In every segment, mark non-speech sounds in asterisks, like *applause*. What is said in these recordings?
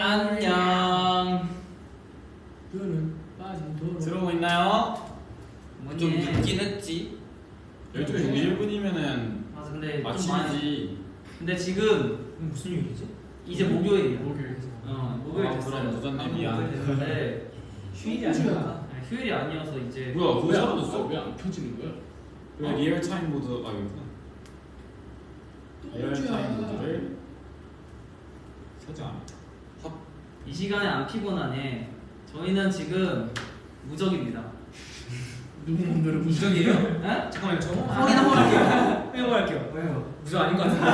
안녕. 들어오고 있나요? 좀 늦긴 했지. 12시 1분이면은 맞아 근데 좀 많이 근데 지금 무슨 요일이지? 이제 목요일이야 목요일. 어 목요일 아, 됐어요 그럼 아, 미안. 목요일 됐는데 휴일이 아닌가? 아니, 휴일이 아니어서 이제 뭐야 그거 사라졌어? 왜 안 켜지는 거야? 왜 real time mode 아 여기구나 real time mode를 설정합니다 이 시간에 안 피곤하네 저희는 지금 무적입니다 *laughs* 누구 몸들을 무적이에요? 에? 잠깐만요. 저 확인 한번 할게요 확인 *laughs* 한번 할게요. 왜요? 무슨 아닌 것 같은데.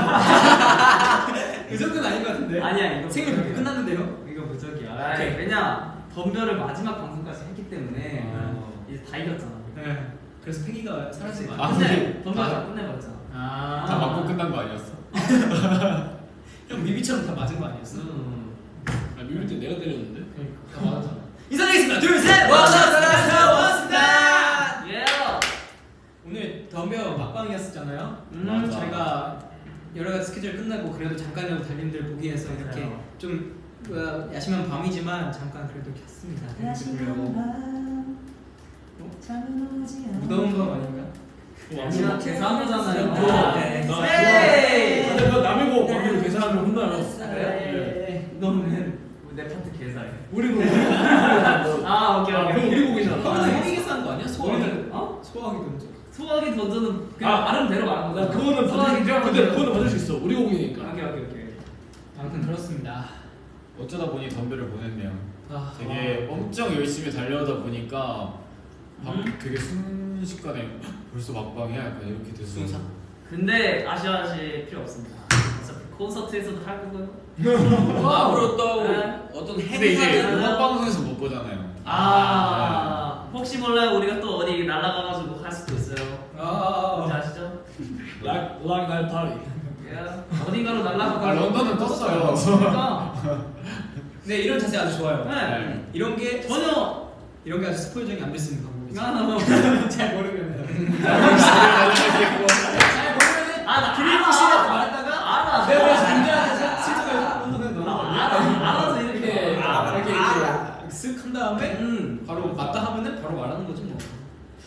*laughs* 그 정도는 아닌 것 같은데. 아니야 이거 생일 무적이야. 끝났는데요? 이거 무적이야 오케이. 아이, 왜냐 덤벼를 마지막 방송까지 했기 때문에 아. 이제 다 이겼잖아 네. 그래서 패기가 사라진 거 아? 근데 덤벼 아. 다 끝내버렸잖아 아. 다 맞고 끝난 거 아니었어? 형 미비처럼 다 맞은 거 아니었어? 음. 아 미울 때 내가 때렸는데? 그러니까 다 맞았잖아. 인사드리겠습니다. 둘, 셋. 왔습니다. 왔습니다. 예 오늘 덤벼 막방이었잖아요. 음, 맞아. 저희가 여러 가지 스케줄 끝나고 그래도 잠깐이라도 달님들 보기 위해서 이렇게 맞아요. 좀 뭐야, 야심한 밤이지만 잠깐 그래도 켰습니다. 달님들 보려고. 무더운 밤 아닌가? 제가 계산하잖아요 나 네. 헤이! 아, 내가 남의 거 관계로 계산하면 혼나요. 네. 너는 내 파트 계산해 우리 아, 아 오케이 형 오케이 우리 곡이잖아. 형은 형이 계산한 거 아니야? 소화기. 어? 소화기 던져. 소화기 던져는 그냥 아, 말하면 대로 나 거야 그거는 소화기 받을 근데 던져. 그거는 받을 수 있어. 우리 곡이니까. 오케이 오케이 오케이 아무튼 그렇습니다. 어쩌다 보니 덤벨을 보냈네요 아, 되게 엄청 열심히 달려오다 보니까 밥 음. 되게 순 식간에 벌써 막방이야 약간 이렇게 돼서 순삭? 근데 아쉬워하실 필요 없습니다 어차피 콘서트에서도 할 거고요 *laughs* 앞으로 또 네. 어떤 근데 이제 행사를 음악 방송에서 못 보잖아요 아 혹시 몰라요 우리가 또 어디 날아가가지고 할 수도 있어요 뭔지 아, 아시죠? 락락 나이 파리. 예. 어딘가로 날아가고 아, 런던은 떴어요. 그러니까 네 이런 자세 아주 좋아요. 네. 이런 게 전혀 이런 게 아주 스포일적이 안될수 방법이죠. *laughs* 아, 잘 모르면. 아 나 그리고 시작 말했다가 알아 내가 김재한테 실제로 거 아니야? 알아 알아서 이렇게 이렇게 쓱한 다음에 음 바로 맞다 하면은 바로 말하는 거지 뭐.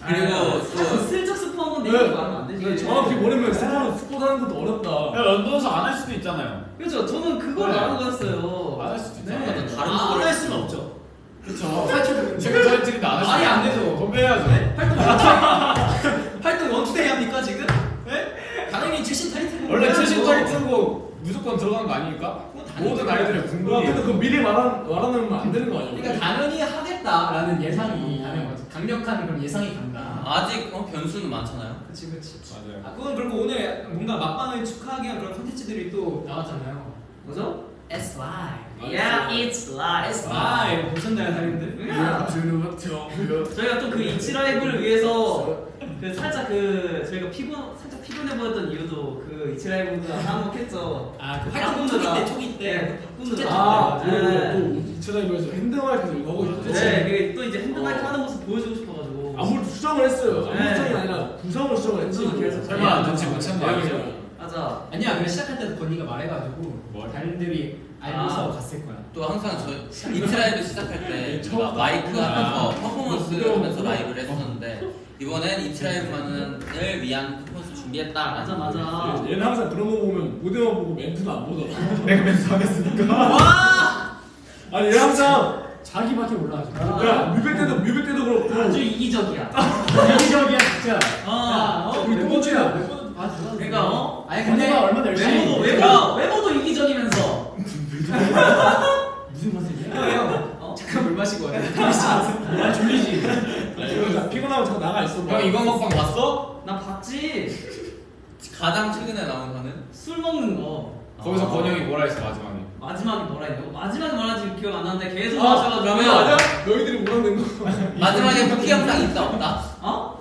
그리고 아, 또 슬쩍 스포 한번 네. 내고 말하면 안 되지 네, 정확히 모르면 스포 스포하는 것도 어렵다. 야 런던에서 안 할 수도 있잖아요 그렇죠 저는 그걸 네. 말하는 거였어요 안 할 수도 있잖아요 네. 다른 아, 거를 할 수는 없죠. 그쵸 지금 저희 찍는데 안할 수도 말이 안. 되죠. 덤벨해야죠 활동 원투데이 활동 원투데이 합니까 지금? 네? 당연히 최신 타이틀. 원래 최신 타이틀곡 무조건 들어가는 거 아니니까? 모든 아이들의 와 궁금해 근데 그 미리 말한 말하면 안 되는 거 아니야? 그러니까 당연히 하겠다라는 예상이 거지. 강력한 그런 예상이 간다. 아직 어, 변수는 많잖아요. 그치 그치. 맞아요 아 그건 그리고 오늘 뭔가 막방을 축하하기 위한 그런 콘텐츠들이 또 나왔잖아요. 뭐죠? S Live. Yeah, it's live. S Live 보셨나요, 다님들? 저희가 또 그 이치 라이브를 위해서 그 살짝 그 저희가 피곤 살짝 피곤해 보였던 이유도 그 이치 라이브가 한몫했죠. 아 그 활동 활동 초기 바꾸느라. 때 초기 때. 네, 바꾸느라. 아 네. 그리고 또 이차장에서 핸드마이크에서 이거 하고 있었죠. 네, 그게 또 이제 핸드마이크 어. 하는 모습 보여주고 싶어가지고. 아무래도 수정을 했어요. 아무 네. 수정이 아니라 구성을 수정을 했지. 계속 설마 눈치 못 챘나 아 맞아. 아니야, 근데 시작할 때도 건희가 말해가지고 뭘? 달님들이 알고서 아. 갔을 거야. 또 항상 저 it's Live 시작할 때 *laughs* 처음 마이크 하면서 아. 퍼포먼스 무서워. 하면서 라이브를 했었는데 이번엔 it's Live만을 위한 퍼포먼스 준비했다. 맞아 맞아. 얘는 항상 그런 거 보면 무대만 보고 멘트는 안 보더라. 내가 멘트 안 했으니까 아니 얘 항상 자기 밖에 몰라가지고. 야 뮤뱅 때도 뮤뱅 때도 그렇고 아주 이기적이야. *laughs* 이기적이야 진짜. 어. 야, 어, 우리 두 번째야. 아. 그러니까 어? 아니 근데 얼마나 열심히 외모도 외모 외모도 이기적이면서. *laughs* 무슨 맛이냐? 형, 어? 잠깐 물 마시고 와요. 아 졸리지. 피곤하면 잠깐 나가 있어. 형 이거 먹방 봤어? 나 봤지. 가장 최근에 나온 거는 술 먹는 거. 거기서 아. 권영이 뭐라 했어 마지막에 마지막에 뭐라 했냐고? 마지막에 뭐라 했는지 기억 안 나는데 계속 아, 마셔가지고. 그러면- 맞아? 너희들이 뭐라 는 거? 마지막에 쿠키 영상 있다 없다?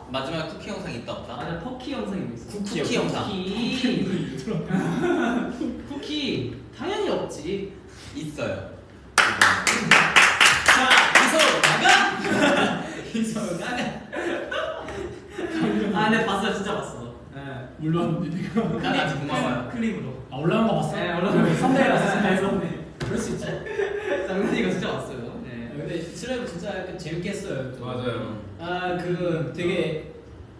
어? 마지막에 쿠키 영상 있다 없다? 맞아 쿠키 영상이 있어. 쿠키, 쿠키 영상 쿠키. *laughs* 쿠키 당연히 없지. 있어요. 자, 이도 나가. *laughs* 이도 나가. 아, 근데 봤어요, 진짜 봤어. 네. 물론 니네가 나한테 고마워요. 클립으로. 아 올라온 거 봤어? 네, 올라온 거. 봤어. 네, thumbnail. thumbnail. 그럴 수 있죠. 장난이가 진짜 왔어요. 네. 근데 it's Live 진짜 약간 재밌게 했어요. 또. 맞아요. 아 그 되게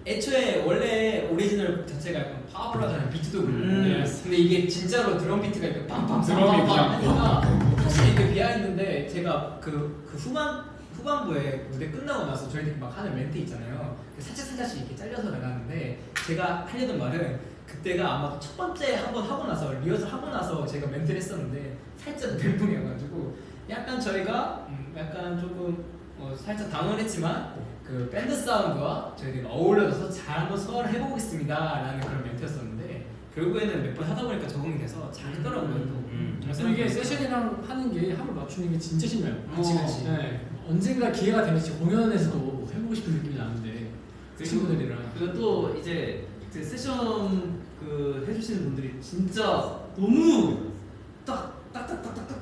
애초에 원래 오리지널 곡 자체가 약간 파워풀하잖아요. 비트도 그렇고. 음. 근데 이게 진짜로 드럼 비트가 이렇게 빵빵 드럼이 그냥 하니까 사실 이게 behind인데 제가 그, 그 후반 후반부에 무대 끝나고 나서 저희들이 막 하는 멘트 있잖아요. 그 살짝 살짝씩 이렇게 잘려서 나갔는데 제가 하려던 말은 그때가 아마 첫 번째 한 번 하고 나서 리허설 하고 나서 제가 멘트를 했었는데 살짝 멘붕이어가지고 약간 저희가 음, 약간 조금 어, 살짝 당황했지만 그 밴드 사운드와 저희들이 어울려져서 잘 한번 소화를 해보겠습니다 라는 그런 멘트였었는데 결국에는 몇 번 하다 보니까 적응이 돼서 잘했더라고요 또. 음. 그래서 이게 세션이랑 하는 게 합을 맞추는 게 진짜 신나요. 그치, 그치. 네. 언젠가 기회가 되면 진짜 공연에서도 해보고 싶은 느낌이 나는데 그 친구들이랑 그리고 또 이제 그 세션 그 해주시는 분들이 진짜 너무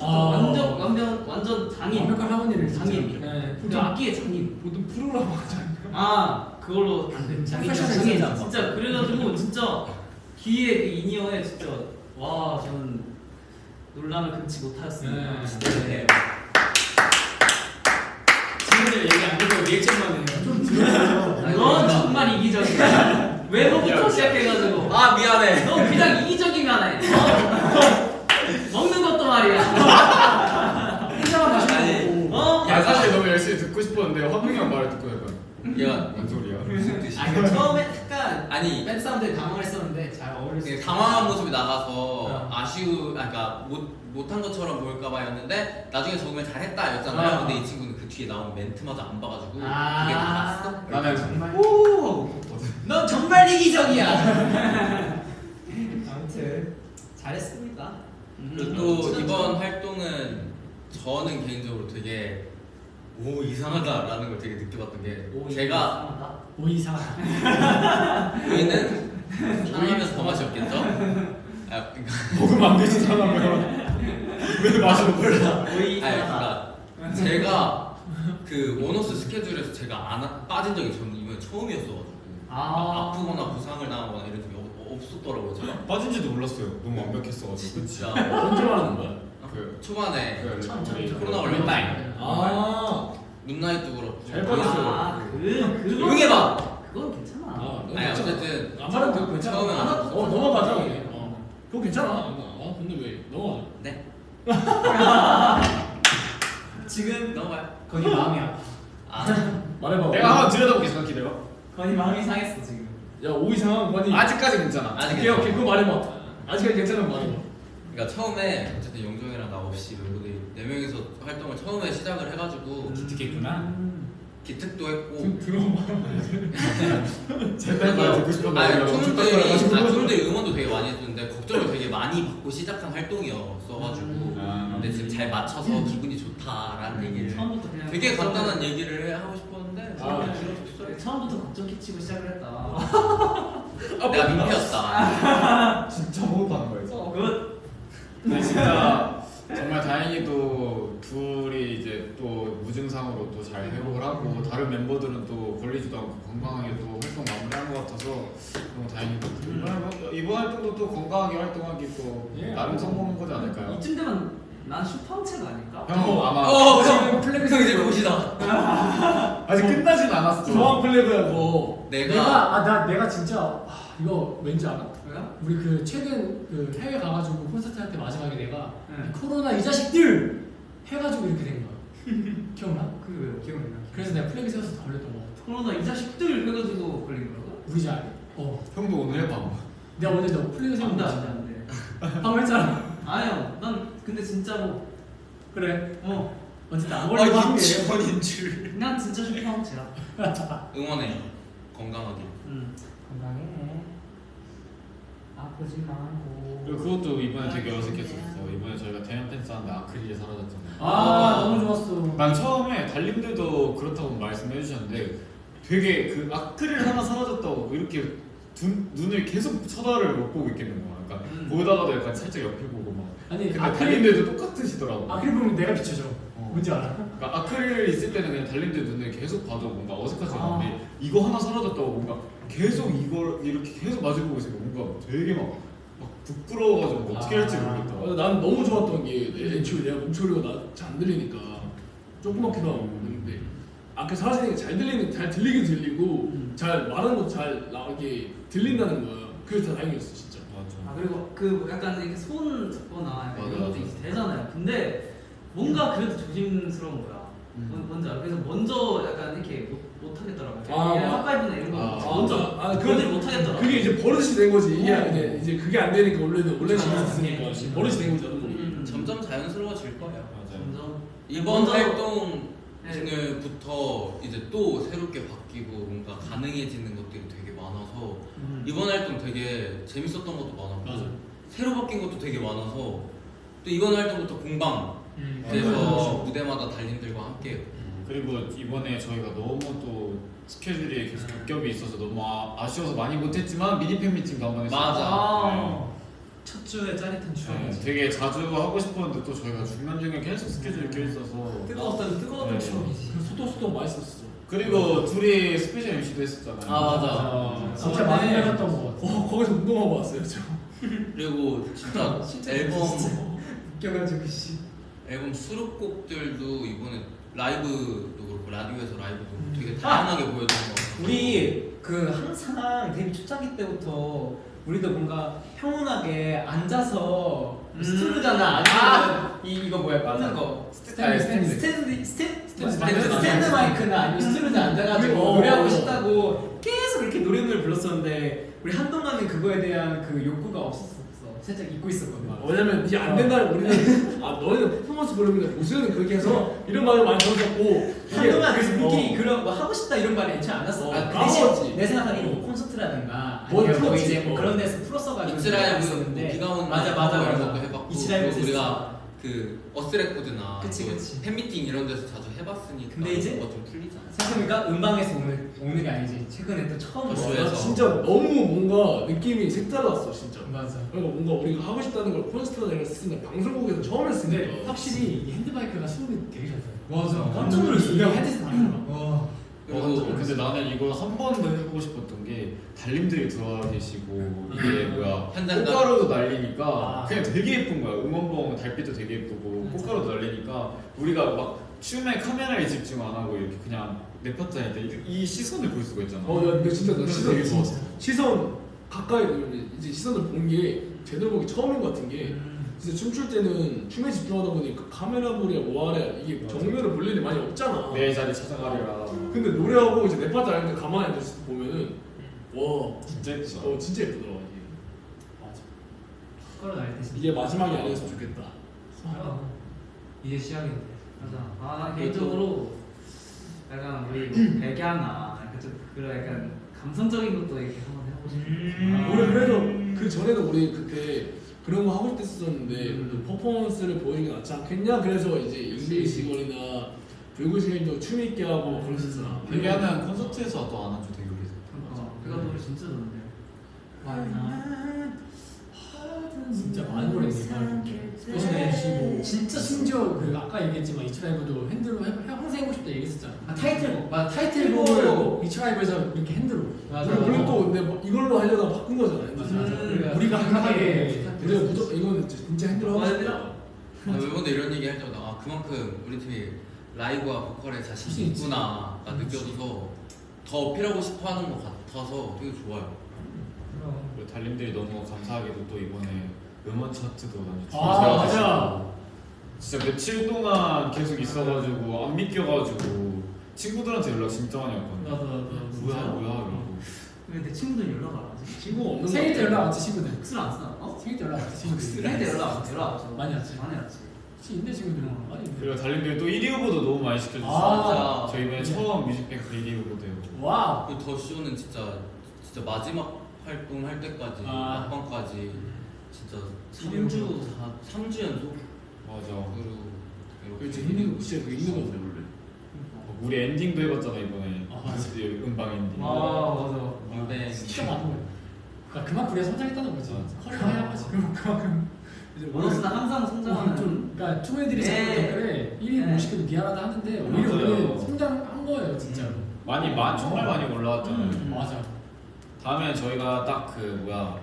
아. 완전 완전 완전 장인 완벽한 하모니를 진짜. 장인 네. 그 악기의 장인 보통 프로라고 하잖아요. 아 그걸로 장인 장인 장인 진짜 진짜 그래가지고 진짜 뒤에 그 인이어에 진짜 와 저는 논란을 금치 못하였습니다 네. 진짜 네. 친구들 얘기 안 듣고 리액션만 해요. 아니, 넌 그러니까. 정말 이기적이야 외모부터 시작해가지고 아 미안해. 너 그냥 이기적이만 해 어? 말이야 혼자만 아니. 마시는 거고. 어? 야 사실 너무 열심히 듣고 싶었는데 허동이 형 말을 듣고 약간 야 뭔 소리야? 무슨 뜻이야? 아, 그 처음에 약간 아니 밴드 사람들이 당황했었는데 잘 어울렸어요. 되게 당황한 모습이 나가서 어. 아쉬우, 아, 그러니까 못 못한 것처럼 보일까봐였는데 나중에 적으면 잘했다 였잖아요. 어. 근데 이 친구는 그 뒤에 나오는 멘트마저 안 봐가지고 아. 그게 나갔어. 나는 정말. 오! 넌 정말 이기적이야. *laughs* 아무튼 잘했습니다. 그리고 또 이번 활동은 저는 개인적으로 되게 오 이상하다라는 걸 되게 느껴봤던 게 오, 제가 오 이상. 우리는 사랑하면서 더 맛이 없겠죠? 아, 그러니까 먹으면 안 되지 사람은 왜 맛을 몰라? 오이 아니 하나다 그러니까 제가 그 원호스 스케줄에서 제가 안 하- 빠진 적이 저는 이번에 처음이었어가지고 아. 아프거나 부상을 당하거나 이런 적이 없- 없었더라고요 제가 *laughs* 빠진지도 몰랐어요. 너무 완벽했어가지고. 진짜 *laughs* 언제 말하는 거야? 그 초반에 그 참, 참, 우리 참. 코로나 걸린 날 아. 문나잇도 그렇고 잘 빠졌어요. 아, 그, 그거 조용히 해봐 그건 괜찮아 아, 아니 괜찮아. 어쨌든 안 말하면 되고 괜찮아. 처음엔 안어 넘어가자 그냥. 어. 그거 괜찮아. 어 근데 왜 넘어가? 네 *laughs* 지금 넘어가요 거기 마음이 아파. 아 말해봐. 내가 한번 들여다볼게 잠깐 기다려. 거기 마음이 상했어 지금. 야 오이 상황 관이. 아직까지 괜찮아. 아직 오케이 오케이 그거 말해봐. 아직까지 괜찮은 거 말해봐. 그러니까 처음에 어쨌든 영종이랑 나 없이 멤버들이 네 명이서 활동을 처음에 시작을 해가지고 기특했구나. 기특도 했고 좀 들어봐. 제발 말 듣고 아니 내가 엄청 촌들이 닦아가지고. 아, 응원도 되게 많이 해줬는데 걱정을 되게 많이 받고 시작한 활동이었어가지고 아. 근데 지금 잘 맞춰서 기분이 좋다라는 얘기를 처음부터 그냥 되게 걱정을- 간단한 얘기를 해- 하고 싶었는데 아, 생 처음부터 걱정 끼치고 시작을 했다 내가 민폐였다 *laughs* 진짜 호흡하는 거야. 어, 굿 근데 진짜 *laughs* 정말 다행히도 둘이 이제 또 무증상으로 또 잘 회복을 하고 다른 멤버들은 또 걸리지도 않고 건강하게 또 활동 마무리한 것 같아서 너무 다행이고 이번 활동- 이번 활동도 또 건강하게 활동하기 또 예. 나름 성공한 거지 않을까요? 이쯤 되면 난 슈퍼체가 아닐까? 형 아마 어 지금 플래그성 이제 곧이다 아직 끝나진 않았어. 조항 플래그야 그거. 내가- 내가 아 나 내가 진짜 아, 이거 왠지 알아? 왜요? 우리 그 최근 그 해외 가가지고 콘서트 할 때 마지막에 내가 네. 이 코로나 이 자식들 해가지고 이렇게 된 거야. *laughs* 기억나? 그게 왜요? 기억이 나 그래서 내가 플래그 세워서 걸렸던 거 같아. 코로나 이 자식들 해가지고 걸린 거라고? 우리 자. 어. 형도 오늘 해봐. 내가 오늘 너 플래그 세운 거 안돼 안돼 방금 했잖아. 아니요 난 근데 진짜로 그래. 어 어쨌든 안아 게. 유치원인 줄난 진짜 슈퍼체야 응원해 건강하게 응 건강해. 아프지 말고. 그리고 그것도 이번에 되게 어색했었어. 이번에 저희가 대형 팬스 하는데 아크릴이 사라졌잖아요. 아 너무 좋았어. 난 처음에 달님들도 그렇다고 말씀해 주셨는데 되게 그 아크릴 하나 사라졌다고 이렇게 두, 눈을 계속 쳐다를 못 보고 있겠는 거야. 음. 보다가도 약간 살짝 옆에 보고 막. 아니 근데 아크릴 달님들도 똑같으시더라고. 아크릴 보면 내가 비춰져. 어. 뭔지 알아? 그러니까 아크릴 있을 때는 그냥 달님들 눈을 계속 봐도 뭔가 어색하지 아. 않은데 이거 하나 사라졌다고 뭔가 계속 이걸 이렇게 계속 마주보고 있으니까 뭔가 되게 막 막 부끄러워가지고 뭐 어떻게 할지 아. 모르겠다. 어, 난 너무 좋았던 게 애초에 내가 목소리가 잘 안 들리니까 조그맣기도 하고 근데 아까 사라지니까 잘 들리는 잘 들리긴 들리고 잘 말하는 것도 잘 나게 들린다는 거야. 그래서 다 다행이었어. 아. 그리고 그 약간 이렇게 손 잡거나 약간 이런 것도. 이제 되잖아요. 근데 뭔가 그래도 조심스러운 거야. 음. 알아? 그래서 먼저 약간 이렇게 못, 못 하겠더라고요. 아, 그냥 아. 핫파이브나 이런 거 아, 먼저 아, 그들못 하겠더라. 그게 이제 버릇이 된 거지. 이게 어. 이제, 이제 그게 안 되니까 원래는 원래는 안 아, 했으니까 네. 버릇이 된 거지 나도 모르게. 음. 점점 자연스러워질 거예요. 맞아. 점점 이번 먼저- 활동부터 이제 또 새롭게 바뀌고 뭔가 가능해지는 것들이 되게 많아서 이번 활동 되게 재밌었던 것도 많았고 맞아. 새로 바뀐 것도 되게 많아서 또 이번 활동부터 공방 음. 그래서 무대마다 달님들과 함께 그리고 이번에 저희가 너무 또 스케줄이 계속 겹겹이 있어서 너무 아, 쉬워서 많이 못했지만 미니 팬 미팅도 한번 했어요. 맞아. 아. 첫 주에 짜릿한 네. 네. 되게 자주 하고 싶었는데 또 저희가 중간 중에 계속 스케줄이 껴 있어서 뜨거웠던 뜨거웠던 네. 추억이지. 그 소떡소떡 맛있었어. 그리고 둘이 스페셜 MC도 했었잖아요. 아, 맞아. 어, 진짜 아, 많이 네. 해봤던 것 같아. 어 거기서 운동하고 왔어요 저. 그리고 진짜 *laughs* 앨범 웃겨가지고 씨. 앨범 수록곡들도 이번에 라이브도 그렇고 라디오에서 라이브도 음. 되게 다양하게 보여주는 것 같아요. 우리 그 항상 데뷔 초창기 때부터 우리도 뭔가 평온하게 앉아서 음. stool 있잖아 아니면 이 이거 뭐야. 꽂는 거 스탠드, 스탠드. 스탠드 스탠드 스탠드, 마이크나 아니면 stool에 앉아가지고 어. 노래하고 싶다고 계속 그렇게 노래를 불렀었는데 우리 한동안은 그거에 대한 그 욕구가 없었어 살짝 잊고 있었거든 왜냐면 이게 안 된다는 우리는 아 너희는 퍼포먼스 그러는데 무수는 그렇게 해서 이런 말을 많이 들었었고 한동안 그래서 우리끼리 어. 그런 뭐 하고 싶다 이런 말이 애초에 안 났어. 어, 아, 그. 대신 내 생각하기에는 뭐 콘서트라든가 뭘뭐 풀었지. 이제 뭐 어. 그런 데서 풀었어가지고 이츠라이브 있었는데 뭐 비가 오는 맞아 날 맞아 이런 맞아 해봤고 그리고 우리가 그 어스레코드나 그치, 그치. 팬미팅 이런 데서 자주 해봤으니까 근데 이제 뭔가 좀 풀리잖아. 생각해보니까 음방에서 오늘 오는 게 아니지 최근에 또 처음으로 어, 나 진짜 너무 뭔가 느낌이 색달랐어 진짜. 맞아. 그러니까 뭔가 우리가 하고 싶다는 걸 콘서트나 이런 거 쓰니까 방송국에서 처음 했으니까 확실히 이 핸드마이크가 수음이 되게 잘 돼요. 맞아. 깜짝 놀랐어. 내가 헤드셋. 와. 그리고 어, 근데 나는 이거 한번더 해보고 싶었던 게 달님들이 들어와 계시고 이게 뭐야 현장감. 꽃가루도 날리니까 아. 그냥 되게 예쁜 거야. 응원봉 달빛도 되게 예쁘고 꽃가루도 날리니까 우리가 막 춤에 카메라에 집중 안 하고 이렇게 그냥 내 파트 할때 이 시선을 볼 수가 있잖아. 어, 야, 근데 진짜 나 시선 되게 좋았어. 시선 가까이 이제 시선을 본 게 제대로 보기 처음인 것 같은 게 음. 진짜 춤출 때는 춤에 집중하다 보니까 카메라 볼이야 뭐하랴 이게 맞아. 정면을 볼 일이 많이 없잖아. 내 자리 찾아가리라 근데 노래하고 이제 내 파트 하는데 가만히 앉아서 보면은 와, 진짜 예쁘다 어 진짜 예쁘더라 이게. 맞아. 날때 진짜. 이게 마지막이 아니었으면 좋겠다. 아, 이제 시작인데. 맞아. 아, 나 개인적으로 약간 우리 *clears throat* 뭐 백야나 약간 좀 그런 약간 감성적인 것도 이렇게 한번 해보고 싶어. 음. 우리 그래도 그 전에도 우리 그때 그런 거 하고 싶었었는데 음. 퍼포먼스를 보이는 게 낫지 않겠냐 그래서 이제 English Girl이나 불구실도 춤 있게 하고 막 그랬었잖아. 데뷔하는 콘서트에서 또 안 한지 되게 오래됐어 어, 그거 노래 진짜 좋은데. 진짜 많이 오래 스페셜 MC고 진짜 심지어 그 아까 얘기했지만 이츠라이브도 핸드로 해, 해- 항상 해보고 싶다 얘기했었잖아. 아 타이틀곡. 맞아 타이틀곡을 타이틀곡. 이츠라이브에서 이렇게 핸드로. 맞아. 우리 우리 또 근데 뭐 이걸로 하려다 바꾼 거잖아. 맞아, 맞아. 맞아. 우리가 우리가 강하게 근데 무조건 이건 진짜 힘들어. 아, 멤버들 이런 얘기 할 때마다 아 그만큼 우리 팀이 라이브와 보컬에 자신이 있구나가 느껴져서 더 어필하고 싶어하는 것 같아서 되게 좋아요. 그럼. 그리고 달님들이 너무 감사하게도 또 이번에 음원 차트도 완전 아, 맞아. 진짜 며칠 동안 계속 있어가지고 안 믿겨가지고 친구들한테 연락 진짜 많이 왔거든요 나도 나도 뭐야 뭐야 이러고 근데 친구들 연락 안 하지. 친구가 없는 생일 때. 연락 왔지 친구들. 흑술 안 쓰나? 어? 생일 때 연락 왔지 친구들. 생일 때 연락 안 연락 왔죠. 많이 왔지. 많이 왔지. 혹시 있네 친구들은 많이 있네. 그리고 달님들이 또 1위 후보도 너무 많이 시켜줬어요 아, 저희 이번에 처음 뮤직뱅크 1위 후보도 wow. 그리고 더 쇼는 진짜 진짜 마지막 활동할 때까지 아. 막방까지 진짜 일위 3주 후보. 3주 연속 맞아 그리고 그렇지 이렇게 힘든 거 진짜 그 힘든 거죠 원래. 우리 엔딩도 해봤잖아 이번에 아, 맞아. 그 *laughs* 음방 엔딩 아 맞아. 무대 진짜 많은 거야. 그러니까 그만큼 우리가 성장했다는 거지. career high지. 그만큼. 원어스는 항상 성장하는. 좀 그러니까 투문들이 자꾸 네. 댓글에 1위 네. 못 시켜도 미안하다 하는데 오히려. 우리 성장한 거예요 진짜로. 많이 많 정말 많이 올라왔잖아요 음. 맞아. 다음에 저희가 딱 그 뭐야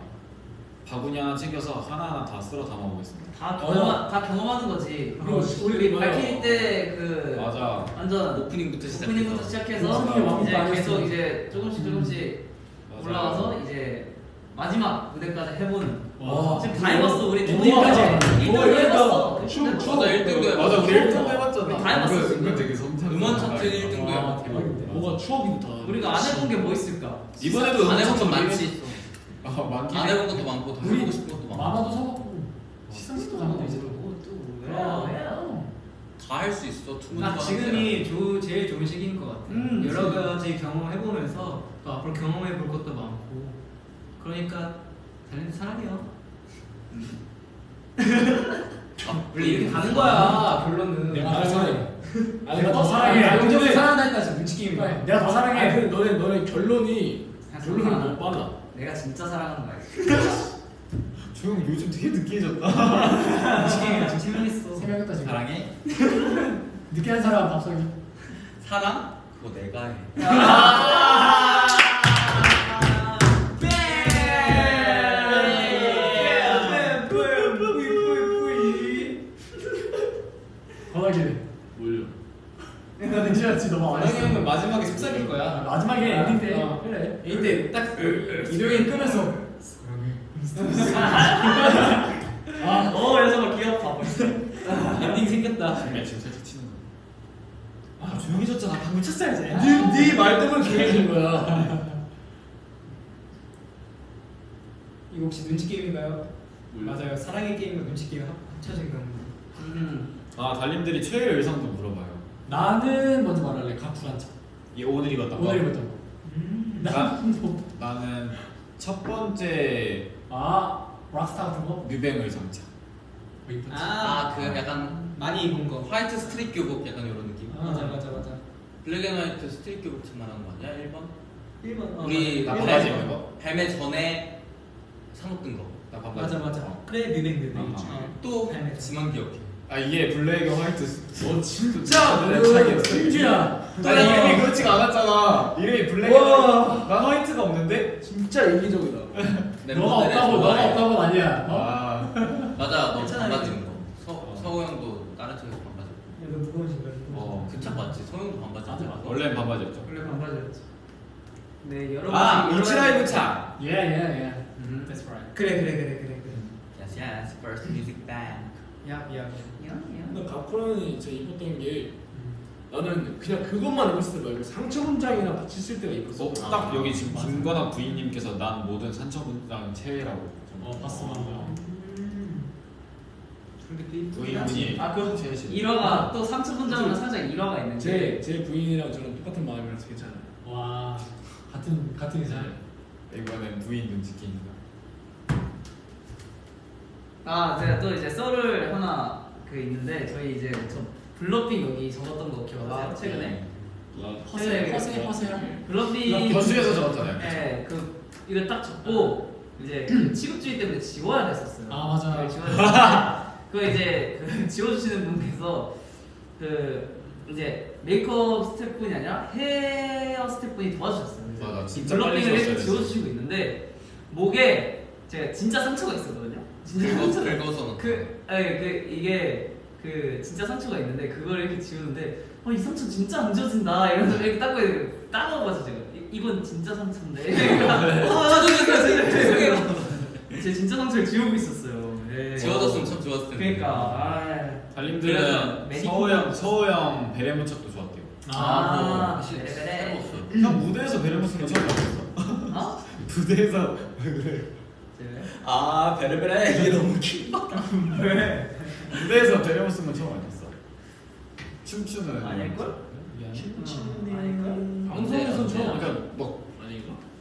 바구니 하나 챙겨서 하나하나 다 쓸어 담아 보겠습니다. 다 경험 다 경험하는 거지. 그럼 우리 우리 밝힐 때그 맞아. 완전 오프닝부터 시작해서 오프닝부터 시작해서 이제 계속. 이제 조금씩 조금씩 맞아. 올라가서 이제 마지막 무대까지 해보는. 와. 지금 다 해봤어 우리. 뭐 1등도 이러니까 해봤어. 추- 근데 추- 맞아 1등도 맞아 우리 1등 우리 해봤잖아. 다 해봤어. 은근 되게 섬뜩. 음원 차트 1등도 와, 해봤고 대박인데. 뭐가 추억이다. 우리가 안 해본 게 뭐 있을까? 이번에도 안 해본 건 많지 아 많긴 안 해. 해본 것도 많고 더 우리 해보고 싶은 것도 많고 마마도 사먹고 시상식도 가면 이제 또. 다할 수 있어 딱 지금이 조, 제일 좋은 시기인 것 같아. 음, 여러 가지 경험해보면서 또 앞으로 경험해볼 것도 많고. 그러니까 달린드 사랑해요. 원래 이렇게 가는 거야 결론은. 내가 아, 더 사랑해. 아니, 내가 더 아, 사랑해. 아니, 근데- 사랑한다 지금 눈치 게임. 그래. 내가 더 아니 사랑해. 근데 너네 너네 결론이 결론이. 너무 빨라. 내가 진짜 사랑하는 거야. *laughs* 조용 요즘 되게 느끼해졌다. 눈치 게임이랑 지금 세명했어. 세명했다 지금. 사랑해? *laughs* 늦게 한 사람 밥석이. 사랑? 그거 내가 해 마지막에 엔딩 때. 어. 그래. 이때 딱 이동이 끄면서 *laughs* 아, 어 여자가 귀엽다. 엔딩 생겼다. 정말 지금 살짝 치는 거. 아 조용해졌잖아. 방금 쳤어야지. 네네말 때문에 조용해진 거야. 이거 혹시 눈치 게임인가요? 몰라. 맞아요. 사랑의 게임과 눈치 게임 합- 합쳐진 겁니다. 음. 아 달님들이 최애 의상도 물어봐요. 나는 먼저 말할래. 가쿠란 차. 이 오늘 입었던 거. 오늘 입었던 거. 음. 나 나는 첫 번째 아, 락스타 같은 거? 뉴뱅 의상차. 뭐 입었지? 아그 약간 많이 입은 거. 화이트 스트릿 교복 약간 이런 느낌 아. 맞아 맞아 맞아. 블랙 앤 화이트 스트릿 교복처럼 말하는 거 아니야 1번? 1번. 어, 우리 나 벨- 반바지 입는 거? 벨메 전에 사먹던 거. 나 반바지. 맞아 맞아. 어. 그래 뮤뱅 뮤뱅. 아, 어. 또. 지만 기억해. 아 이게 블랙 앤 화이트. 너 진짜 내그 차이였어. 승주야. 나 이름이 그렇지가 않았잖아. 이름이 블랙 앤 와. 난 화이트가 없는데? 진짜 이기적이다. *laughs* 너가 없다고 너가 없다고 아니야. 어? 아. 맞아 너. 반바지 거. 서, 어. 서우 형도 다른 쪽에서 반바지. 입고. 야, 너 무거운. 어. 그착 맞지? 서우 형도 반바지. 맞아. 원래는 반바지였죠. 원래 반바지였지. 네 여러 아 이치라이브 차. Yeah, yeah, yeah. 음. That's right. 그래 그래 그래 그래 그래. Yes, yes. First music band. 야 야. 근데 가쿠란이 제가 입었던 게 나는 그냥 그것만 입었을 때 말고 상처 문장이랑 같이 쓸 때가 입었어. 어, 딱 여기 지금 김건학 부인님께서 난 모든 산처분장 최애라고. 좀- 어, 봤어, 봤어. 음. 근데 그 부인분이 아그 최애시. 일화가 또 상처 분장은 살짝 일화가 있는데. 제, 제 부인이랑 저랑 똑같은 마음이라서 괜찮아요. 와, 같은 같은 의사. 이번엔 부인 눈치 게임이다. 아 제가 또 이제 썰을 하나 그 있는데 저희 이제 저 bluffing 여기 적었던 거 기억나세요? 아, 최근에 허세, 허세, 허세. bluffing verse에서 적었잖아요. 네, 그 이거 딱 적고 이제 그 *clears throat* 취급주의 때문에 지워야 됐었어요. 아, 맞아. 네, 지워야 그거 이제 그 *laughs* 지워주시는 분께서 그 이제 메이크업 스태프분이 아니라 헤어 스태프분이 도와주셨어요. 맞아, 이 진짜 블러핑을 지워주시고 있는데 목에 제가 진짜 상처가 있었거든요. 진짜 긁어, 긁어서. 그, 아니, 그 이게 그 진짜 상처가 있는데 그걸 이렇게 지우는데 어, 이 상처 진짜 안 지워진다 이러면서 이렇게 닦고 있는데 따가워서 제가 이, 이건 진짜 상처인데 *laughs* 아 죄송해요 죄송해요 제 진짜 상처를 지우고 있었어요 네. 지워졌으면 참 좋았을 텐데. 그러니까 아, 달님들은 매니큐어- 서우 형, 서우 형 베레모착도 좋았대요. 아, 뭐, 베레, 베레. 형 무대에서 베레모착 처음 봤어. 어? *laughs* 무대에서 왜 그래? 네. 아 베레베레 *laughs* 이게 너무 킹받. 왜? 무대에서 베레모착은 처음 봤어. 춤추는. 아닐걸? 미안해. 아닐걸? 방송에서 처음 그러니까 뭐?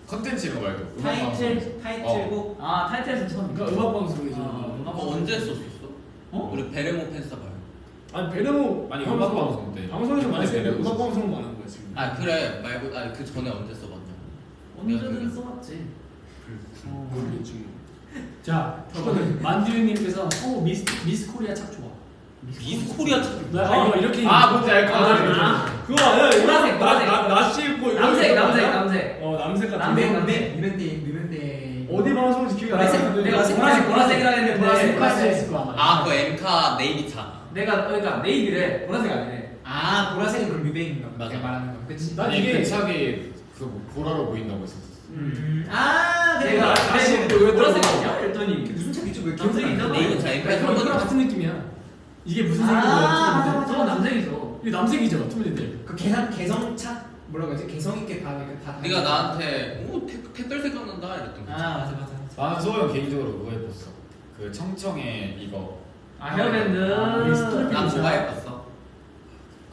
컨텐츠 이런 거 말고. 타이틀 타이틀곡. 아 타이틀에서 처음 그러니까 음악 방송이죠. 아, 음악 뭐 언제 썼었어? 어? 우리 베레모 팬싸 봐요. 아니 베레모 아니 음악 방송 때. 방송에서 많이 베레모 베레모 음악 썼어. 방송 많은 거야 지금. 아 그래 말고 그 전에 언제 써봤냐? 언제든 써봤지 모르겠지 뭐. 자, 만두님께서 어 미스 미스 코리아 착 좋아. 미스 코리아 참. 나 이거 이렇게 아 뭔지 알것 같아. 아, 그거 아니야? 이거 보라색, 보라색. 나- 나- 나시 입고 남색 남색? 남색 어 남색 같은 남색, 거. 남색. 유명대 유명대. 어 어디 방송인지 기억이 안 나는데 내가 보라색 보라색이라 했는데 보라색 보라색 보라색 있을 거야. 아, 그 엠카 네이비 차. 내가 그러니까 네이비래 보라색 아니래 아 보라색은 그럼 보다. 맞아. 말하는 거. 그치? 난 아니 이게- 그 차기 그 보라로 보인다고 했었어. 음. 아. 내가 다시 또왜 보라색 또- 아니야? 이랬더니 무슨 책이죠? 왜 남색이잖아. 네이비차 엠카 그러니까 한 그거랑 번. 같은 느낌이야. 이게 무슨 아, 색인 거야? 저건 남색이죠 이게 남색이죠, 투블린데. 그 개성 개성차 뭐라고 하지? 개성 있게 다 이렇게 다. 네가 나한테 오 태- 택달색 같는다 이랬던 거. 아 맞아 맞아. 나는 소영 개인적으로 그거 예뻤어. 그 청청의 이거. 아 헤어밴드 아, 난. 뭐가 예뻤어?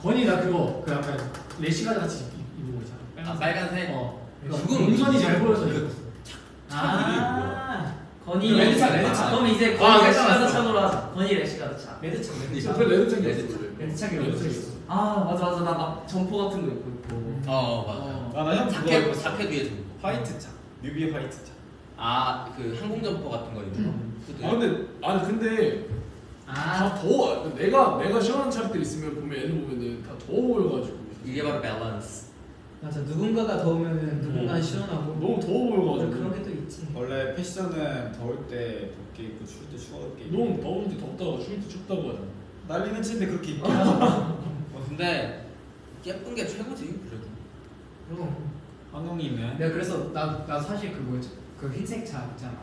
건이 나 그거 그 약간 레시가 같이 입- 입은 거 있잖아. 아 빨간색. 어. 그건 동선이 잘 보여서 그- 예뻤어. 아. 건이 그 레드차, 레드차. 그럼 이제 아, 건이 레드차 레시가드 차로 하자 건이 레시가드 차 레드차 저 레드차. 앞에 레드창이 레드 있어 레드차기로 레드창이 있어. 있어 아 맞아 맞아 나막 점퍼 같은 거 입고 있고 어 맞아. 아나형 자켓. 자켓 위에 좀. 화이트 차. 뮤비의 화이트 차. 아 그 항공 점퍼 같은 거 입는 거. 후드. 아 근데 아니 근데 아. 다 더워 내가 내가 시원한 차들 있으면 보면 애들 보면은 다 더워 보여가지고 이게 바로 밸런스. 맞아 누군가가 더우면 누군가는 음. 시원하고 너무 더워 보여가지고 그런 게 또 있지. 원래 패션은 더울 때 덥게 입고 추울 때 춥게 입고. 너무 더운데 덥다고 추울 때 춥다고 하잖아 난리는 치는데 그렇게 입긴 하잖아. *laughs* 어, 근데 예쁜 게 최고지 그래도. 그럼. 한웅이는 내가 그래서 나, 나 사실 그 뭐였지? 그 흰색 차 있잖아.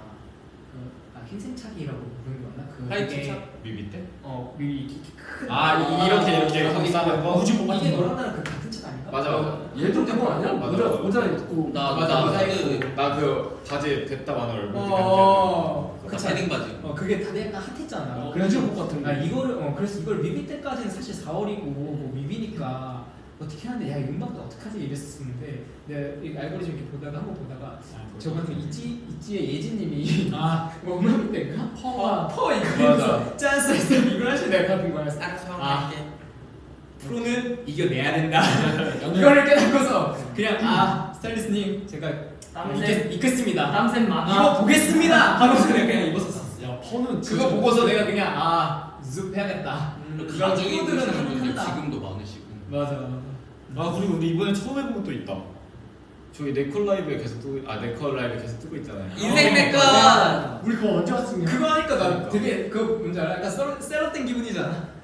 그, 아, 흰색 차기라고 부르는 거 맞나? 그 화이트 차? 뮤비 때? 어, 미 이렇게 큰. 아, 이- 이렇게, 이렇게 거기 감싸는 거? 우주복 같은 이게 거. 너랑 나랑 그 같은 차? 맞아, 맞아. 얘도 그거 아니야? 맞아, 모자 맞아. 모자 입고 나 맞아, 나 맞아. 그나그 바지 됐다 마늘 얼굴 어, 그. 패딩 바지. 어, 그게 다들 약간 핫했잖아. 어, 그래가지고 우주복 같은 거. 아 이거를 어 그래서 이걸 뮤비 때까지는 사실 4월이고 뭐 뮤비니까 어떻게 하는데 야 음악도 어떡하지 이랬었는데 내가 이 알고리즘 이렇게 보다가 한 번 보다가 저번에 있지 있지의 예진님이 아, *laughs* 뭐 음악 때인가 퍼가 퍼 맞아. 이거면서 짠스 이걸 하시 내가 받은 거야. 알아서 아. 할게. 프로는 이겨내야 된다. *laughs* *laughs* 이거를 깨닫고서 그냥 아 스타일리스트님 제가 땀샘 입겠, 입겠습니다. 땀샘 이거 많아 보겠습니다. 하고서 내가 그냥 입었었어. 야 퍼는 그거 보고서 내가 그냥 아숲 해야겠다. 그 가족이 프로들은 입으시는 분들 한다. 지금도 많으시고. 맞아. 아 그리고 우리 이번에 처음 해본 것도 있다. 저희 네콜 라이브에 계속 뜨고 아 네콜 라이브 계속 뜨고 있잖아요. 인생 내꺼. 우리 그거 언제 왔었냐? 그거 하니까 나 그러니까. 되게 그 뭔지 알아? 약간 썰, 셀럽된 기분이잖아.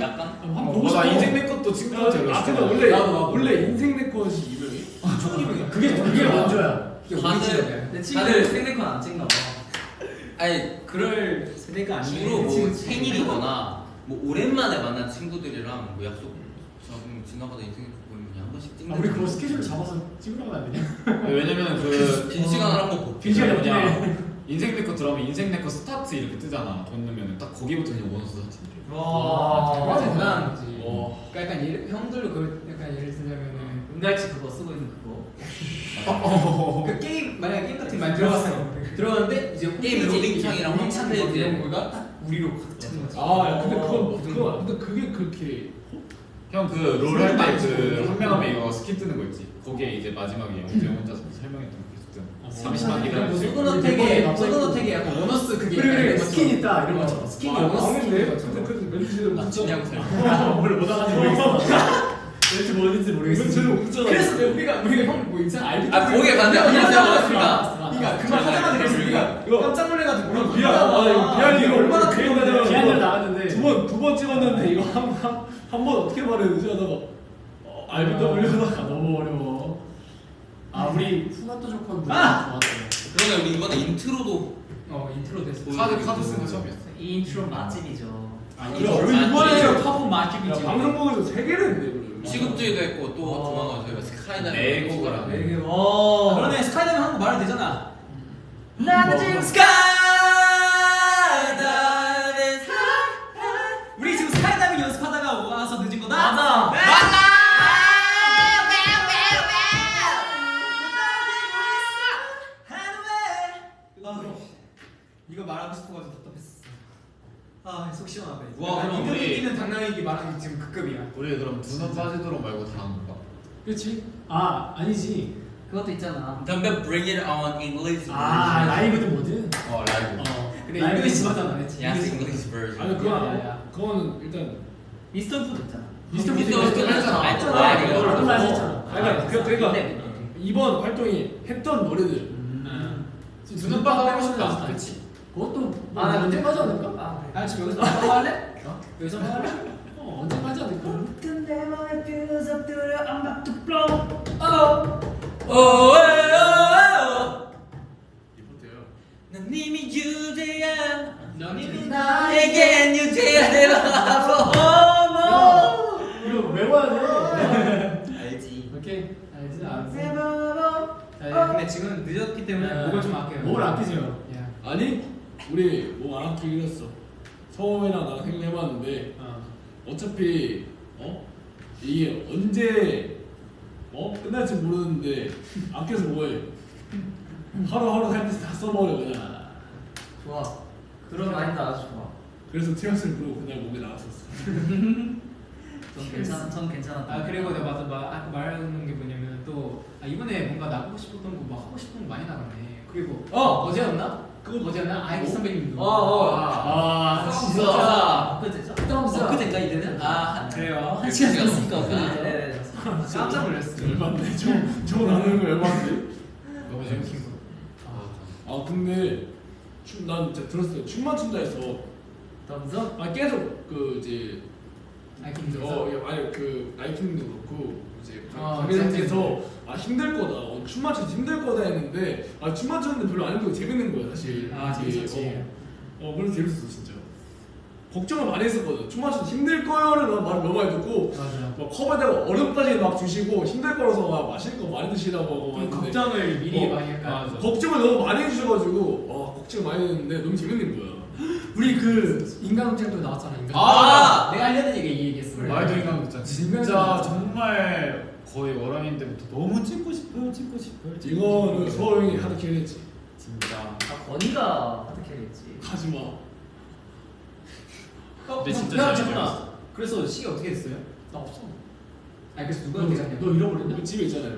약간 어, 보고 나 싶어. 인생 내 것도 친구한테 아 근데. 원래 나도, 나도. 원래 인생 내 것이 유명해 총 기분이야. 그게 그게 먼저야. 다들- 오리지널이야. 내 친구들 생네콘 안 찍나 봐 아니 그럴 세대가 아니고 주로 뭐 생일이거나 뭐 오랜만에 만난 친구들이랑 뭐 약속 좀 지나가다 인생네컷 보이면 그냥 한 번씩 찍는. 아, 우리 그거 스케줄 잡아서 찍으려고 안 되냐? 왜냐면 그 빈 시간을 한번. 빈 시간에 뭐냐 인생네컷 들어가면 인생 내거 스타트 이렇게 뜨잖아. 돈 넣으면 딱 거기부터 그냥 원어스 사진들. 와 거지. 와. 그러니까 약간 예를, 형들도 그 약간 예를 들자면은 은갈치 그거 쓰고 있는 그거 그 게임 만약에 게임 같은 거 많이 들어갔어. 들어갔는데 이제 게임 로딩창이랑. 뭐 이런 거가 딱 우리로 확 차는 거지. 아 야, 근데 그건 어, 그거 근데 그게 그렇게 형그롤 할 때 그 한 명 하면 이거 스킨 뜨는 거 있지. 거기에 이제 마지막에 영재 혼자서 설명했던 거. 30만 기다려. 소그너택에 소그너택에 약간 원어스 그게 그래 그래 있었어. 스킨 있다 이런 어, 거죠. 스킨이 아, 원어스. 스킨 같은 거. 그 멘트 그냥 짜뭘 못하는지 모르겠어. 왠지 뭔지 멘트 제대로 못 짜잖아 *laughs* 그래서 내 우리가 우리가 형뭐 인상 알비 아, 거기에 안녕하세요, 반갑습니다. 그러니까 그말 하자마자 그래서 우리가 이거- 깜짝 놀래가지고 이거 뭐라고 비하 아 이거 비하인드 이게 얼마나 큰 비하인드 나왔는데 두번두번 찍었는데 이거 한한한 번 어떻게 말해야 되지 하다가 어, RBW 하다가 아, 너무 어려워. 아 우리 좋고 무대 아! 좋았어. 그러네 우리 이번에 인트로도 어 인트로 됐어 카드 카드 쓴거 처음이었어. 이 인트로 맛집이죠. 아니 이번에 야, 맛집이지. 방송국에서 세 개를 했네 그러면. 시급주의도 했고 또 어. 조만간 저희가 스카이다이브 레고가 네, 어. 그러네 스카이다이빙 한거 말해도 되잖아. 나는 지금 스카이 와, 그럼 인터뷰 우리- 뛰는 당나귀기 말하는 게 지금 그 급이야. 우리 그럼 두번 빠지도록 말고 다한 건가? 그렇지? 아 아니지. 그것도 있잖아 담배 bring it on English 아 라이브든 뭐든. 어 라이브. 어. 근데 라이브 버전 안 했지. Yes English version 아니 그건 야, 야, 안 야. 해. 그거는 일단 미스터 푸드 있잖아 미스터 미스터 푸드 푸드 했잖아. 아, 했잖아. 이거를 이거를 또또 했잖아. 그러니까 그 그러니까 근데 이번 활동이 했던 노래들 음. 눈오빠 하고 싶다. 그렇지. 그것도 뭐 아, 나 언제 근데- 하지 않을까? 아, 아 지금 여기서 한번 할래? 여기서 한번 할래? 어, 언제 하지 않을까? 근데 맘에 뷰서 뚫려 I'm about to blow oh 이미 넌 이미 나에겐 유대야 *laughs* 내가 이거 외워야 돼. 알지 오케이. 알지, 알지. 자, 근데 지금 늦었기 때문에 네. 목을 좀 아껴요 목을 아끼세요. 야. 아니 우리 뭐안 아끼기로 했어. 서원이랑 나랑 생각해봤는데 어. 어차피 어 이게 언제 어 끝날지 모르는데 아껴서 뭐해? 하루하루 살때다 써버려 그냥. 좋아 그런 마인드 아주 좋아 그래서 티라스를 부르고 그날 목에 나왔었어. *laughs* 전 괜찮아 전 괜찮았다 아 그리고 내가 맞아 마, 아까 말하는 게 뭐냐면 또 아, 이번에 뭔가 나가고 싶었던 거 막 하고 싶은 거 많이 나갔네 그리고 어! 어제였나? 그거 어제였나? 아이비 선배님도 어 어 아, 진짜 엊그제죠? 엊그제인가 이제는? 아 그래요? 한 시간 아, 엊그제 네, 깜짝 놀랐어 열받네. 저 저 나누는 거 열받네. 너무 재밌어. 아 근데 춤, 난 진짜 들었어요. 춤만 춘다 해서 덤서? 아 계속 그 이제 아이킹 어 야, 아니 그 나이킹도 그렇고 아, 관계자께서 아 힘들 거다. 어, 춤만 춰서 힘들 거다 했는데 아 춤만 췄는데 별로 안 힘들고 재밌는 거야 사실. 아 재밌었지 어, 어 그래서 재밌었어 진짜. 걱정을 많이 했었거든. 춤만 춰서 힘들 거요를 나 말을 너무 많이 듣고 맞아 막 컵에다가 얼음까지 막 주시고 힘들 거라서 막 마실 거 많이 드시라고 하고 막 했는데 걱정을 미리 어, 많이 약간 맞아. 걱정을 너무 많이 해주셔가지고 와 걱정 많이 했는데 너무 재밌는 거야. *gasps* 우리 그 인간극장도 나왔잖아. 인간. 아! 내가 하려는 얘기 이 얘기했어 말도 인간 진짜 정말 거의 월화인 때부터 너무 찍고 싶어요, 찍고 싶어요. 이거는 싶어요. 서호 형이 hard carry 했지. 진짜. 아 건희가 hard carry 했지 하지 마. 어, 근데 진짜 야. 찍었어. 그래서 시계 어떻게 됐어요? 나 없어. 아니 그래서 누가 너, 계산해? 너 잃어버렸냐? 우리 집에 있잖아요.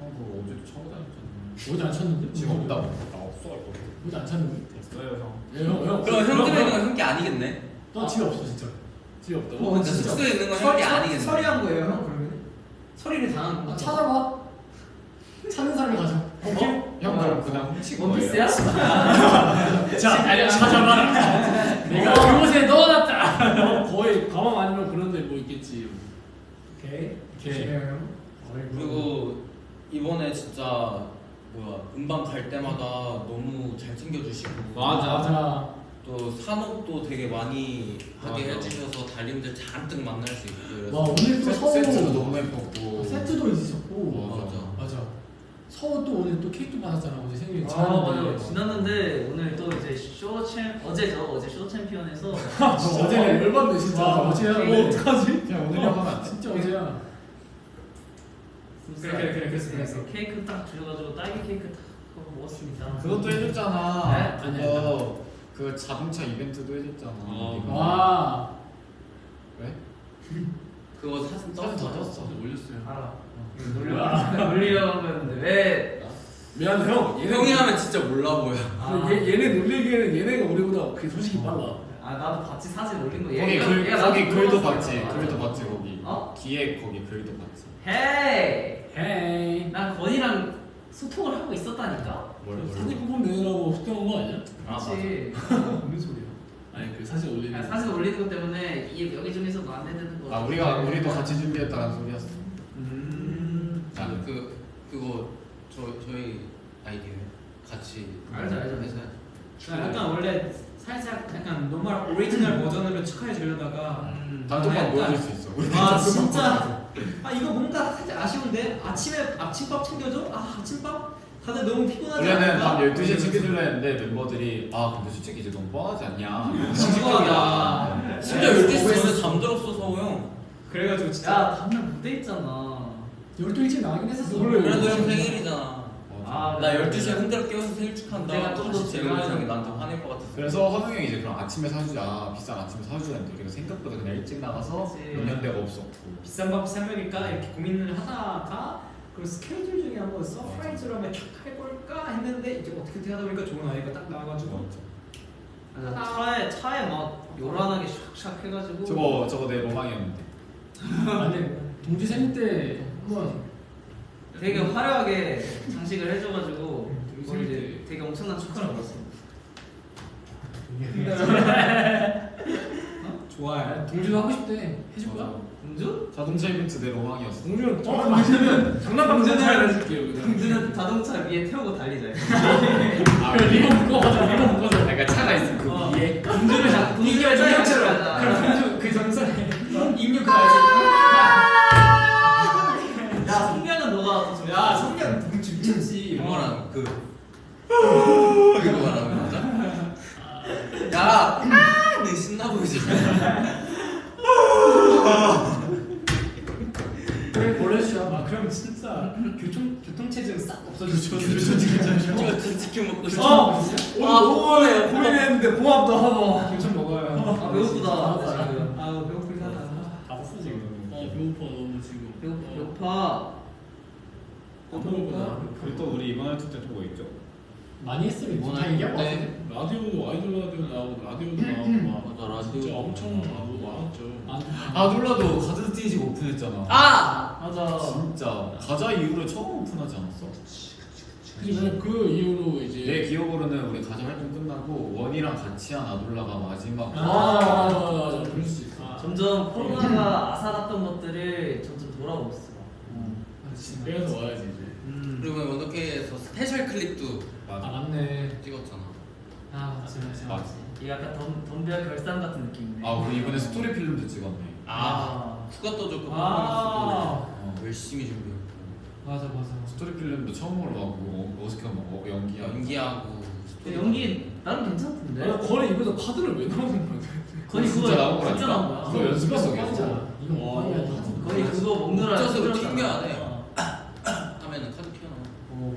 형 그거 어제도 차고 다녔잖아. 어디 안 찼는데? 지금 없다고. 나 없어 할 거. 어디 안 쳤는데? 됐어요 형. 예, 형, 형. 그럼 형 집에 있는 건 형게 아니겠네 나 집에 없어 진짜. 집에 없다고? 어, 진짜. 숙소에 있는 건형게 아니겠네 서리한 거예요 형 그러면? 서리를 당한 아, 거 찾아봐. 찾는 사람이 가져. 형 그럼 그냥 훔친 거예요. 원피스야? *laughs* 자, 찾아봐라. 내가 그곳에 넣어놨다. 어, 거의 가방 아니면 그런데 뭐 있겠지. 오케이 그리고 이번에 진짜 뭐야 음방 갈 때마다 너무 잘 챙겨주시고 맞아. 맞아. 또 산업도 되게 많이 하게 맞아. 해주셔서 달님들 잔뜩 만날 수 있고 그래서 와 오늘 또 세- 서우 세트도 너무 예뻤고. 세트도 있었고. 맞아. 맞아. 서우 또 오늘 또 케이크 받았잖아 어제 생일 아. 맞아요 지났는데 오늘 또 이제 쇼챔 어제죠 어제 쇼챔피언에서 너 *laughs* 어제 어제 열받네 진짜. 와, 어제야. 뭐 어떡하지? 그냥 오늘이라고 하면 안 돼. 진짜 어제야. 그래, 그래, 그래, 그랬어, 그랬어. 케이크 딱 주셔가지고 딸기 케이크 딱 먹었습니다 그것도 해줬잖아. 네? 그거 그 자동차 이벤트도 해줬잖아. 어. 와. 왜? *laughs* 그거 사진 사진 다 떴어 떴어. 올렸어요. 알아 *laughs* 놀리려고 놀리려고 한 거였는데 왜 미안해 형. 형이 하면 진짜 몰라 보여 아. 얘, 얘네 놀리기에는 얘네가 우리보다 그게 솔직히 빨라. 아 나도 봤지 사진 올린 거 거기 얘가- 글 얘가 거기 글도. 봤지. 맞아. 글도 봤지 거기. 어? 뒤에 거기 글도 봤지. 헤이 헤이. 난 건이랑 소통을 하고 있었다니까 뭘 사진 뽑으면 되느라고 소통한 거 아니야? 그렇지 무슨 *laughs* 소리야? 아니 그 사진 올리는. 아, 사진 올리는 것 때문에 이 여기 중에서도 안 되는 거 아 우리가 우리도 같이 준비했다는 소리였어. 음. 아, 그, 그 그거 저 저희 아이디어에 같이 알죠, 알죠. 해서 나 약간 원래 살짝 약간 normal 오리지널 버전으로 축하해 주려다가 음. 단톡방 약간- 보여줄 수 있어. 우리 아 진짜 아 이거 뭔가 살짝 아쉬운데 아침에 아침밥 챙겨줘? 아 아침밥? 다들 너무 피곤하지 원래는? 밤 12시에 챙겨주려 했는데 멤버들이 아 근데 솔직히 이제 너무 뻔하지 않냐? 징징거리다. 심지어 12시 전에 잠들었어 서우 형. 그래가지고 진짜 야 다음날 무대 있잖아. 12 일찍 나가긴 했었어. 그래도 형 생일이잖아. 아, 나 12시에 흔들어 깨워서 생일 축하한다. 내가 재우는 제가 형이 나한테 화낼 것 같았어 그래서 헌웅 형이 이제 그럼 아침에 사주자. 비싼 아침에 사주자 했는데 우리가 생각보다 그냥 일찍 나가서. 연연대가 없었고. 비싼 밥 사먹일까 이렇게 고민을 하다가 그 스케줄 중에 한번 surprise로 한번 촥 해볼까 했는데 이제 어떻게 어떻게 하다 보니까 좋은 아이가 딱 나와가지고 맞아. 차에 차에 막 요란하게 샥샥 해가지고 저거 저거 내 로망이었는데 아니 동주 생일 때 한번 되게 화려하게 장식을 해줘가지고 이제 되게 엄청난 축하를 받았어. 좋아요. 동주도 하고 싶대. 해줄 거야? 공주? 자동차 이벤트 내 로망이었어. 동준 저만 맞으면 장난감 동준은- 잘 해줄게요. 공주는 자동차 위에 태우고 달리자. *laughs* 아, 리본 묶어가자. 리본 묶어줘. 그러니까 차가 있으면 그 어. 위에 공주를 자 *laughs* 공주를 자동차로 하자. 동주 그 정선에 입력 가야지. 야 성명은 너가. 야 성냥 동주 미쳤지. 이거랑 그 *laughs* 이거 말하는 거죠? 야, 내 신나 보이지? 그래 보내주자. 아 그럼 진짜 교통 교통체증 싹 없어지죠. 이거 치킨 먹고 싶어. 어. 아, 오늘 고민했는데 봉합도 하고 교촌 먹어요. 아 배고프다. 아, 지금. 아 배고프긴 하다. 다 썼어 지금. 어 배고파 너무 지금 배고 배고파. 배고프다 그리고 또 우리 이번 활동 때또 뭐 있죠? 많이 했으면 이번 다 얘기하고 할 때. 왔는데. 라디오도 아이돌 라디오 나오고 라디오도 나오고 막 맞아, 라디오. 진짜 엄청 나오고 많았죠 아 놀라도 가든 스테이지가 오픈했잖아. 아 맞아. 진짜 가자 이후로 처음 오픈하지 않았어? 그 이후로 이제 내 기억으로는 우리 가자 활동 끝나고 원이랑 같이 한 아돌라가 마지막. 아 맞아 맞아 그럴 수 있어 아, 점점 코로나가 아사갔던 것들을 점점 돌아오고 있어. 그래서 와야지 이제 음. 그리고 원더케이에서 special clip도 아 맞아. 맞네. 찍었잖아. 아 맞지 맞지. 맞지. 이게 약간 덤 덤벼 결산 같은 느낌이네. 아 우리 이번에 스토리 필름도 찍었네. 아, 수가 떠줬고 아. 어. 열심히 준비했고 맞아 맞아. 스토리 필름도 처음으로 하고 어색한 뭐 연기하고. 연기하고 근데 연기 나름 괜찮던데. 나 건희 입에서 카드를 왜 나오는 거야 거의 진짜 그거 나온. 진짜 나온 거야. 그거 연습해서 이거 계속. 이거 와. 거의 그거 먹느라 쪄서. 튕겨야 돼. 어. *coughs* 하면은 카드 튀어나와. 오.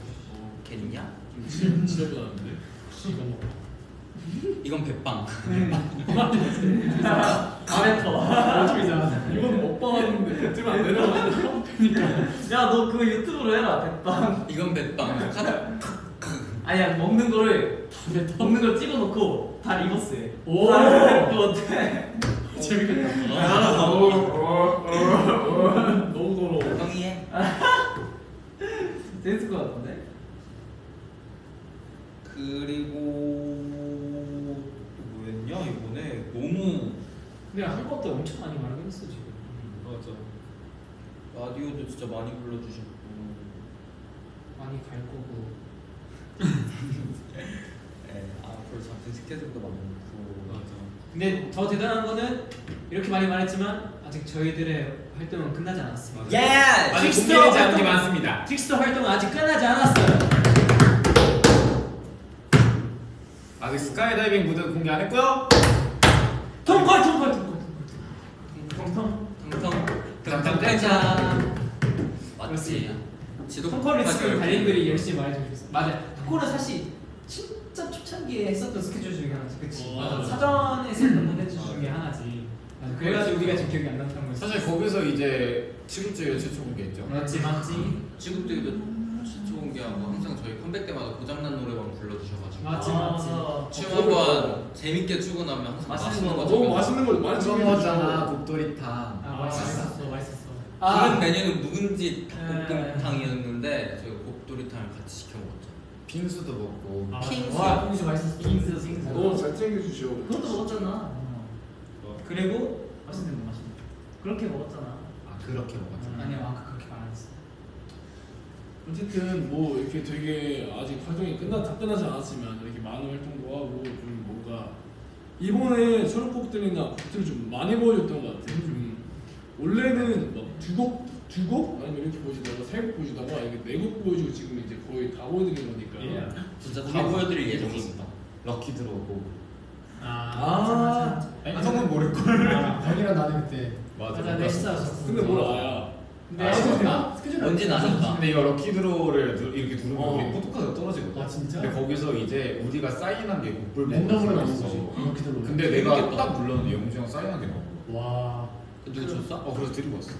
겠냐? 진짜 불안한데 이거 먹어. 이건. 아메터. 어떻게 이건 먹방 하는데 뱉으면 안 되는 야너 그거 유튜브로 해라 백방. 이건. 카드. 아니야 먹는 거를 먹는 걸 찍어놓고 다 리버스해. 오. 그거 어때? 재밌겠다. 너무 더러워 형이 해. 재밌을 것 같은데. 그리고 또 뭐였냐 이번에 너무 근데 한 것도 엄청 많이 말하긴 했어 지금. 맞아. 라디오도 진짜 많이 불러주셨고. 많이 갈 거고. *laughs* 네, 앞으로 잡힌 스케줄도 많고. 맞아. 근데 더 대단한 거는 이렇게 많이 말했지만 아직 저희들의 활동은 끝나지 않았습니다. 예! 아직 공개되지 않은 게 많습니다. Trickster 활동은 아직 끝나지 않았어요. 아직 스카이다이빙 무대 공개 안 했고요. 통콜 통콜 통콜 통통. 텅텅. 탕탕탕탕. 맞지. 지도 리스크 이렇게 달린들이 열심히 말해주셨어. 맞아. 통콜은 사실 진짜 초창기에 했었던 스케줄 중에 하나지, 그치? 어, 맞아. 사전에서 했던 스케줄 중에 하나지. 맞아. 그래가지고 우리가 지금 기억이 안 났던 거였어. 사실 거기서 이제 치급제를 최초 공개했죠. 맞지, 맞지. 지국들도 시초 공개하고 항상 저희 컴백 때마다 고장난 노래만 불러주셔가지고. 맞지, 아, 맞지. 춤 한번 재밌게 추고 나면 항상 맛있는 맛있는 거거 너무. 맛있는 걸 많이. 먹었잖아 독도리탕. 아, 맛있었어, 맛있었어. 다른 메뉴는 묵은지 네. 닭볶음탕이었는데 저희가 곱도리탕을 같이 시켜 먹었죠. 빙수도 먹고. 아, 킹스. 와, 빙수 맛있었어. 빙수 빙수. 너무 잘 챙겨주셔 그것도 먹었잖아. 그리고 맛있는 거 맛있는 거. 그렇게 먹었잖아. 아 그렇게 먹었죠. 아니야, 아까 그렇게 말 안 했어. 어쨌든 뭐 이렇게 되게 아직 활동이 끝나 다 끝나지 않았지만 이렇게 많은 활동도 하고 좀 뭔가 이번에 수록곡들이나 곡들을 좀 많이 보여줬던 것 같아요. 좀 원래는 막두곡두 곡 아니면 이렇게 보여주다가 세 곡 보여주다가 이게 네곡 보여주고 지금 이제 거의 다 보여드리는 거니까. 예. 진짜 다 보여드릴 예정입니다. lucky draw 하고. 아, 아니 형은 모를걸. 아, 형이랑 나는 그때 맞아. 맞아, 내 스타였어. 근데 뭘 알아? 근데 아, 스케줄이나 스케줄 뭔진 아셨다. 근데 이거 lucky draw를 누- 이렇게 누르면 어. 우리 포토카드가 떨어지거든. 아, 진짜? 근데 거기서 이제 우리가 사인한 게 곡불 랜덤으로 나온. 거지. 이렇게 들어. 근데 내가. 딱 눌렀는데 영주 형 사인한 게 나온 거야. 와. 누구 줬어? 어 그래서 드리고 왔어.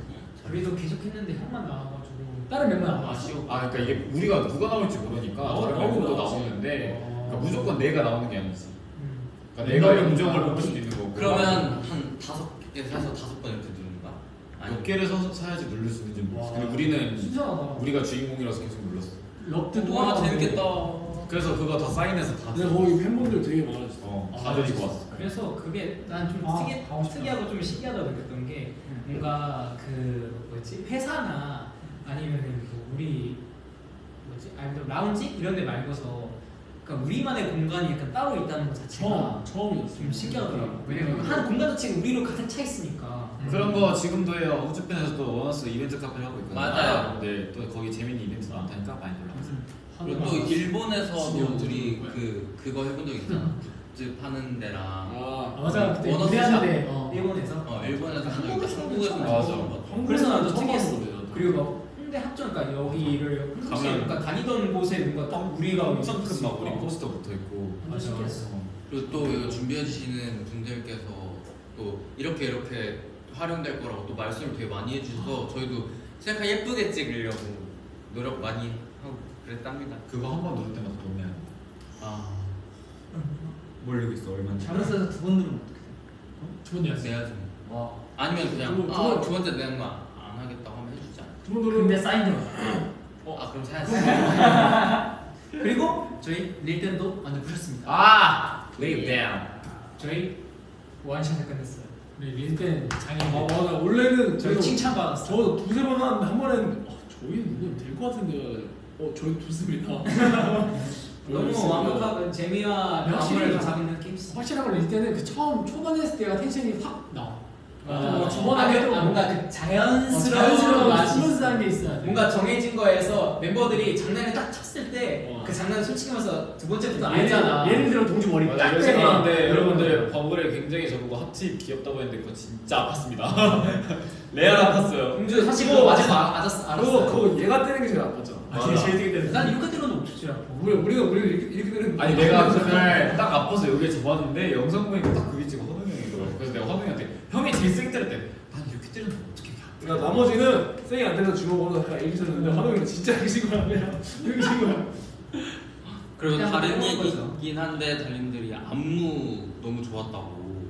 우리도 계속 했는데 형만 나와가지고. 다른 멤버 안 나왔어. 아쉬워. 아 그러니까 이게 우리가 누가 나올지 모르니까 나오- 다른 멤버도. 나오는데 어. 그러니까 무조건 내가 나오는 게 아니지. 음. 그러니까 내가 랜덤이니까. 영정을 뽑을 수도 있는 거고. 그러면 한 다섯 개 사서 다섯 번 이렇게? 몇 개를 서서 사야지 누를 수 있는지 모르겠어. 와. 근데 우리는 신선하다. 우리가 주인공이라서 계속 눌렀어. 럭드 또와 하나 재밌겠다. 그래서 그거 다 사인해서 다 근데 거기 팬분들 되게 많아졌어. 어, 다 드리고 왔어. 그래서 그게 난 좀 아, 특이, 싶다. 특이하고 좀 신기하다고 느꼈던 게 뭔가 그 뭐지 회사나 아니면은 뭐 우리 뭐지 아니면 라운지 이런 데 말고서 그러니까 우리만의 공간이 약간 따로 있다는 것 자체가 처음 처음이었어. 좀 신기하더라고. 왜냐면 한 공간 자체가 우리로 가득 차 있으니까. 그런 거 지금도 해요. 우주편에서도 원어스 이벤트 카페 하고 있거든요. 맞아요. 근데 또 거기 재밌는 이벤트 많다니까 많이 놀러 오세요. 그리고 또 일본에서도 우리. 그 그거 해본 적 있잖아. 굿즈 파는 데랑 아, 아, 맞아 그때 원어스 무대하는데 어. 일본에서. 어 일본에서 한적 있고 한국에서는 한국에서 맞아. 그래서 나도 특이했어. 그리고 막 홍대 합정 그러니까 여기를 홍대 가면 그러니까 다니던 곳에 뭔가 딱 우리가 엄청 큰막 수 우리. 포스터 붙어 있고. 신기했어. 그리고 또 준비해 주시는 분들께서 또 이렇게 이렇게 활용될 거라고 또 말씀을 되게 많이 해주셔서 저희도 셀카 예쁘게 찍으려고 노력 많이 하고 그랬답니다. 그거 한번 누를 때마다 돈 내야 돼. 아 모르고 있어 얼마인지. 잘못해서 두 번 누르면 두번 내야지 내야지. 와. 아니면 그냥 두 번, 두아 번. 두 번째 내는 거 안 하겠다고 하면 해주지 않아. 그분들은 근데 사인도. 아 그럼 사야지. *laughs* 그리고 저희 릴땐도 완전 부셨습니다. 아, lay down. 저희 원샷을 끝냈어요. 우리 릴땐 아 장애 맞아 원래는 저희 저도 칭찬받았어요. 저 두세 번 하는데 한 번에는 아, 저희 누구면 될것 같은데 어 저희 두습니다. *laughs* 너무 완벽하고 재미와 그 확실히 잡는 게임스. 확실한 건 릴땐은 그 처음 초반에 했을 때가 텐션이 확 나와 아, 뭐 저번에 아, 그, 아, 뭔가 그 어, 자연스러운 자연스러운 맛이 있어. 스무스한 게 있어야 돼 뭔가 정해진 거에서 멤버들이 장난을 딱 쳤을 때 어. 그 장난을 솔직히 말해서 두 번째부터 예를, 알잖아. 예를 들어 동주 머리 맞아 딱 빼. 생각하는데 여러분들 버블에 굉장히 저보고 핫팁 귀엽다고 했는데 그거 진짜 아팠습니다. *laughs* 레알 아팠어요. 공주 사실 그거 그거 맞아서 아- 맞았어. 알았어. 그거 얘가 때리는 게 제일 아팠잖아. 아, 제일 제일 되게 되는 난 이렇게 들어도 알아? 우리 우리가 우리가 이렇게 이렇게 때리는 아니 내가 그날 딱 아파서 여기에 접었는데 영상 보니까 딱 그게 지금 허동이 형이더라고. 그래서 내가 허동이한테 형이 제일 세게 때릴 때난 이렇게 때리는 거 어떻게 해? 그러니까 나머지는 세게 안 때려서 주먹으로 약간 이렇게 쳤는데 화동이는 진짜 이렇게 친 거야 이렇게 친 거야. 그리고 그냥 다른 해보는 거죠. 얘기긴 한데 달님들이 안무 너무 좋았다고.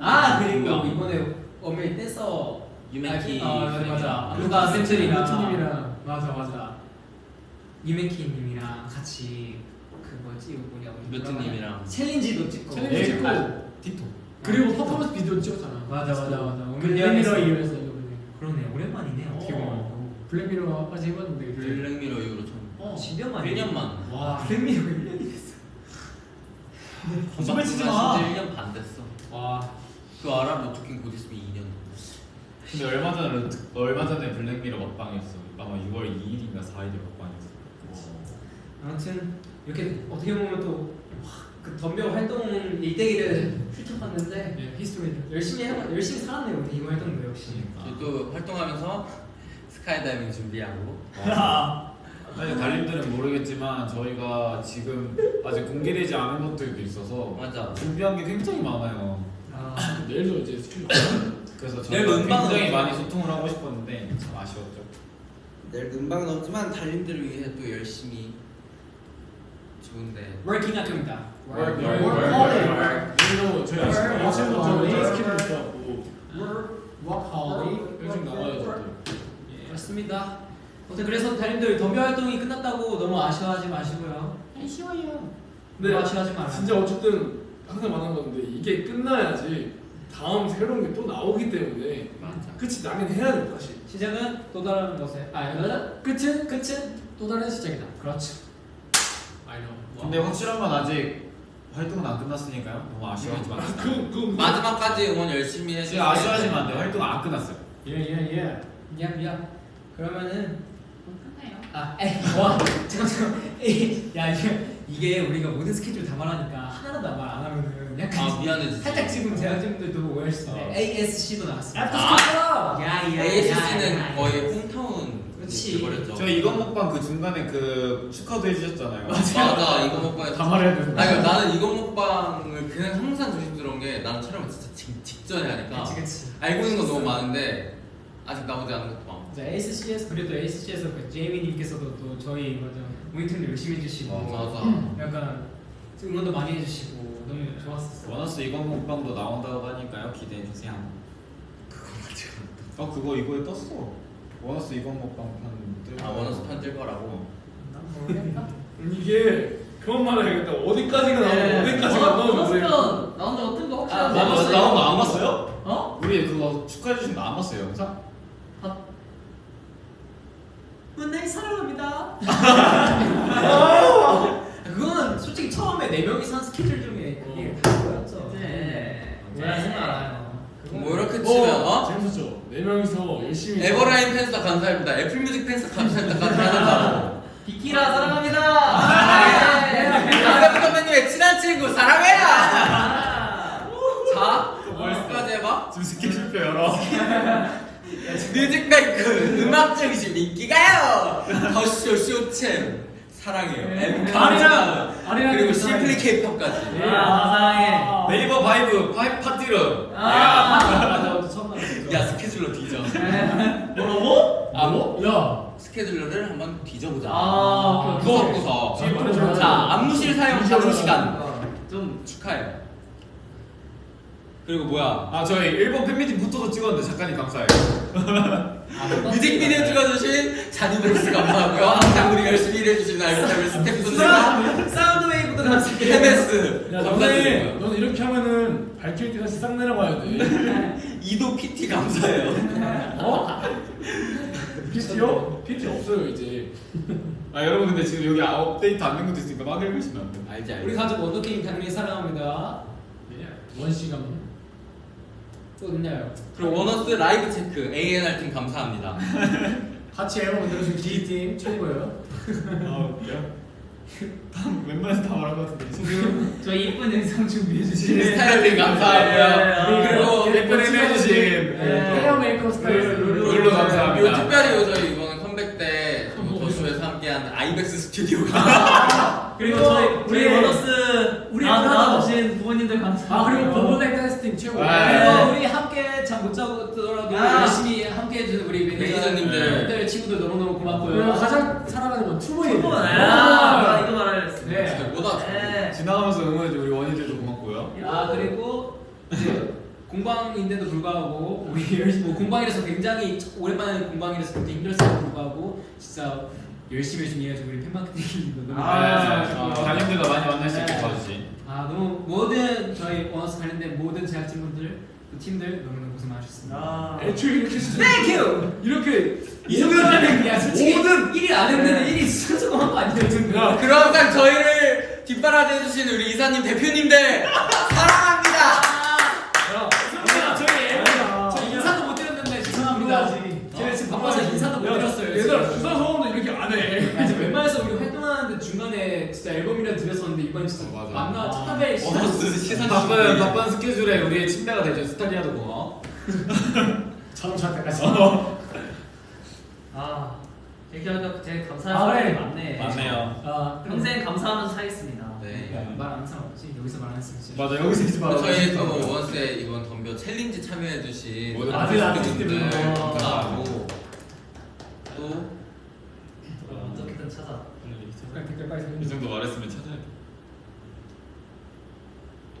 아 그리고 야. 이번에 어메이 떼서 유메키 아 맞아 맞아. 누가 쌤들이랑 루트님이랑 맞아 맞아. 유메키님이랑 같이 그 뭐지 이거 뭐냐 우리 루트님이랑. 챌린지도 찍고. 챌린지 네, 찍고 아, 틱톡. 그리고 퍼포먼스 비디오 찍었잖아 맞아 맞아 맞아. Black Mirror 이후에서 이거 그러네 오랜만이네 어떻게 보면. 어, Black Mirror까지 해봤는데 Black Mirror 이후로 처음. 어. 10년 만에. 1년 만. 와 Black Mirror 1년이 됐어. *laughs* 거짓말 치지 마. 진짜 1년 반 됐어. 와. 그 알아? 노토킹 곧 있으면 2년. 근데 얼마 전에 얼마 전에 Black Mirror 먹방이었어. 아마 6월 2일인가 4일에 먹방이었어. 아무튼 이렇게 어떻게 보면 또 그 덤벼 활동 일대기를 훑어봤는데 예, 히스토리 열심히 해 열심히 살았네요 우리 이거 활동도 역시. 저희 또 활동하면서 스카이다이빙 준비하고. *laughs* 사실 달님들은 모르겠지만 저희가 지금 아직 공개되지 않은 것들도 있어서 맞아. 준비한 게 굉장히 많아요. 아, 내일도 이제 스케줄 그래서 내일 저희가 굉장히 없죠. 많이 소통을 하고 싶었는데 참 아쉬웠죠. 내일 음방은 없지만 달님들을 위해 또 열심히 좋은데. working 할 겁니다. Work. 내일도 저희 아침 아침부터 스케줄 있어갖고 워크홀리 일찍 나가야죠. 또. 그렇습니다. 아무튼 그래서 달님들 덤벼 활동이 끝났다고 너무 아쉬워하지 마시고요. 아쉬워요 근데 아쉬워하지 말아요. 진짜 어쨌든 항상 말하는 건데 이게 끝나야지 다음 새로운 게 또 나오기 때문에 맞아. 끝이 나긴 해야 돼 다시. 시작은 또 다른 것에 아 여자 끝은 끝은 또 다른 시작이다 그렇죠. Know 근데 확실한 건 아직 활동은 안 끝났으니까요. 너무 아쉬워하지 마세요. 그, 그, 마지막까지 응원 열심히 해주세요. 지금 아쉬워하시면 안 돼요. 활동은 안 끝났어요. 예예 예 미안 미안. 그러면은 끝나요. 아 에이 와 *laughs* 잠깐 잠깐 에이 야 이게 이게 우리가 모든 스케줄 다 말하니까 하나도 말 안 하면은 약간 아 미안해. 살짝 지금 제작진들도 어. 있는데 ASC도 나왔습니다. 아. 야 야 ASC는 거의 홈타운 그렇지. 버렸죠. 저 이건 먹방 그 중간에 그 축하도 해주셨잖아요. 맞아 이거 먹방에 다 말해야 되는 아니 그러니까 나는 이거 먹방을 그냥 항상 조심스러운 게 나는 촬영을 진짜 직, 직전에 하니까 그치 그치. 알고 있는 건 너무 많은데 아직 나오지 않은 것도 많고 자 ASC에서 그래도 ASC에서 그 제이미님께서도 또 저희 맞아 모니터링 열심히 해주시고 맞아 약간 응원도 많이 해주시고 너무 좋았었어. 원어스 이건 먹방도 나온다고 하니까요. 기대해 주세요. 그거 맞지? 어 그거 이거에 떴어. 원어스 이건 먹방 편 뜰. 아 원어스 편뜰 거라고 난 모르겠다. 이게 그런 말을 해야겠다. 어디까지가 나오고 네. 어디까지가 어, 나오고 원어스 편 나온 적 어떤 거 혹시 아? 나온 거 거안 봤어요? 어? 우리 그거 축하해 주신 거 안 봤어요 영상? 문나이 사랑합니다. *laughs* 그거는 솔직히 처음에 네 명이서 한 스케줄 중에 그게 다 보였죠. 네. 오해하지 말아요. 뭐 이렇게 치면 어? 재밌었죠. 네 명이서 열심히. 에버라인 팬스타 감사합니다. 애플뮤직 팬스타 감사합니다까지 하는 *laughs* 비키라 사랑합니다. 아, 네. 거. 선배님의 친한 친구 사랑해요. 아. 자, 뭘까지 해봐? 지금 스케줄표 열어 *laughs* 뮤직뱅크 음악 중심 인기가요. 더쇼 쇼챔 사랑해요. 엠카 아리랑 아리랑 그리고 심플리 케이팝까지. 아, 사랑해. 네이버 바이브 파이 party room 아. 맞아 처음 봤어. 야 scheduler 뒤져. 뭐라고? 아 뭐? 야 scheduler를 한번 뒤져보자. 아. 뒤에 말해줘. 자 안무실 사용 자동 시간 좀 축하해요. 그리고 뭐야? 아 저희 일본 팬미팅 포토도 찍었는데 작가님 감사해요 뮤직비디오 찍어주신 자니브로스 감사하고요. 항상 우리 열심히 일해주신 RBW 스태프분들과 사운드 웨이브도 감사해요. 야 감사드리고요. 너네 너는 이렇게 하면은 발키리 때 다시 싹 내려가야 돼. *laughs* 이도 PT 감사해요. 어? PT요? PT 없어요 이제. 아 여러분 근데 지금 여기 아, 업데이트 안 된 것도 있으니까 막 읽으시면 안 돼요 알지 알지. 우리 가족 원더킹 당연히 사랑합니다. 원 시간. 또 있나요? 그리고 원어스 라이브 체크 ANR 팀 감사합니다. *laughs* 같이 앨범 만들어준 기리팀 최고예요. 아 웃겨 다 웬만해서 다 말한 것 같은데 저희 이쁜 영상 준비해 주신 스타일링 감사하고요. 네. 그리고 예쁜 해주신 네. 헤어 메이크업 스타일 룰루 그리고 감사합니다. 특별히 저희 이번 컴백 때 더쇼에서 함께한 아이벡스 스튜디오가 *laughs* 그리고 저희 우리 우리- 원어스 우리 나- 브라더. 나와주신 부모님들 감사합니다. 아 그리고 보보백 댄스팀 최고. 아, 그리고 네. 우리 함께 잠 못 자고 뜨더라도 아. 열심히 함께 해주는 우리 매니저님들. 매니저님들 친구들 너무너무 그리고 고맙고요. 가장 사랑하는 건 투보이. 아, 아, 이거 말하려 네. 잘보다 네. 지나가면서 응원해준 우리 원희들도 고맙고요 아 그리고 이제 공방인데도 불구하고 우리 *laughs* 열심히 뭐 공방이라서 굉장히 오랜만에 공방이라서 굉장히 힘들었음에도 불구하고 진짜 열심히 열심히 해가지고 우리 팬마케팅도 너무 아, 네, 어, 담임들과 많이 만날 수 있게 네. 도와주신 아 너무 모든 저희 원어스 관련된 모든 제작진분들 그 팀들 너무너무 고생 많으셨습니다. 아. 애초에 이렇게 시작. Thank you. 이렇게 이거는 야 솔직히 모든- 1일 안 했는데 1일 수고한 거 아니에요 그리고 항상 저희를 뒷바라지 해주신 우리 이사님 대표님들 사랑합니다. 진짜 어, 맞아. 만나 첫날에 원어스 시선 바쁜 바쁜 스케줄에 우리의 침대가 되죠 스타리아도 고마워 자동차까지. 아, 얘기하니까 되게 감사한 아, 사람이 그래. 많네. 맞네요 아 평생 감사하면서 살겠습니다. 네. 말 항상 없지 여기서 말안 했으면 진짜. 맞아 여기서 이제 바로 저희 또 원스의 이번 덤벼 챌린지 참여해주신 모든 아들 아티스트분들. 감사하고 또 어, 어떻게든 찾아. 빨리 댓글 빨리 이 정도 말했으면 찾아야 돼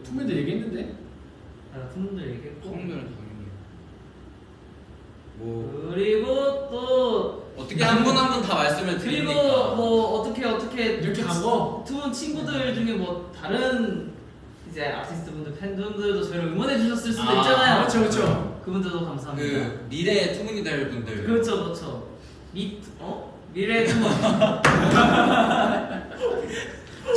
투맨도 얘기했는데. 아, 팬분들 얘기했고. 소음들은 당연히 뭐 그리고 또 어떻게 한 분 한 분 다 말씀을 그리고 드리니까 뭐 어떻게 어떻게 이렇게 간 거? 두분 친구들 중에 뭐 다른 이제 아티스트 분들 팬분들도 저희를 응원해 주셨을 수도 아, 있잖아요. 그렇죠 그렇죠. 그분들도 감사합니다. 그 미래의 투문이 될 분들 그렇죠 그렇죠. 미 어? 미래 투문. *laughs*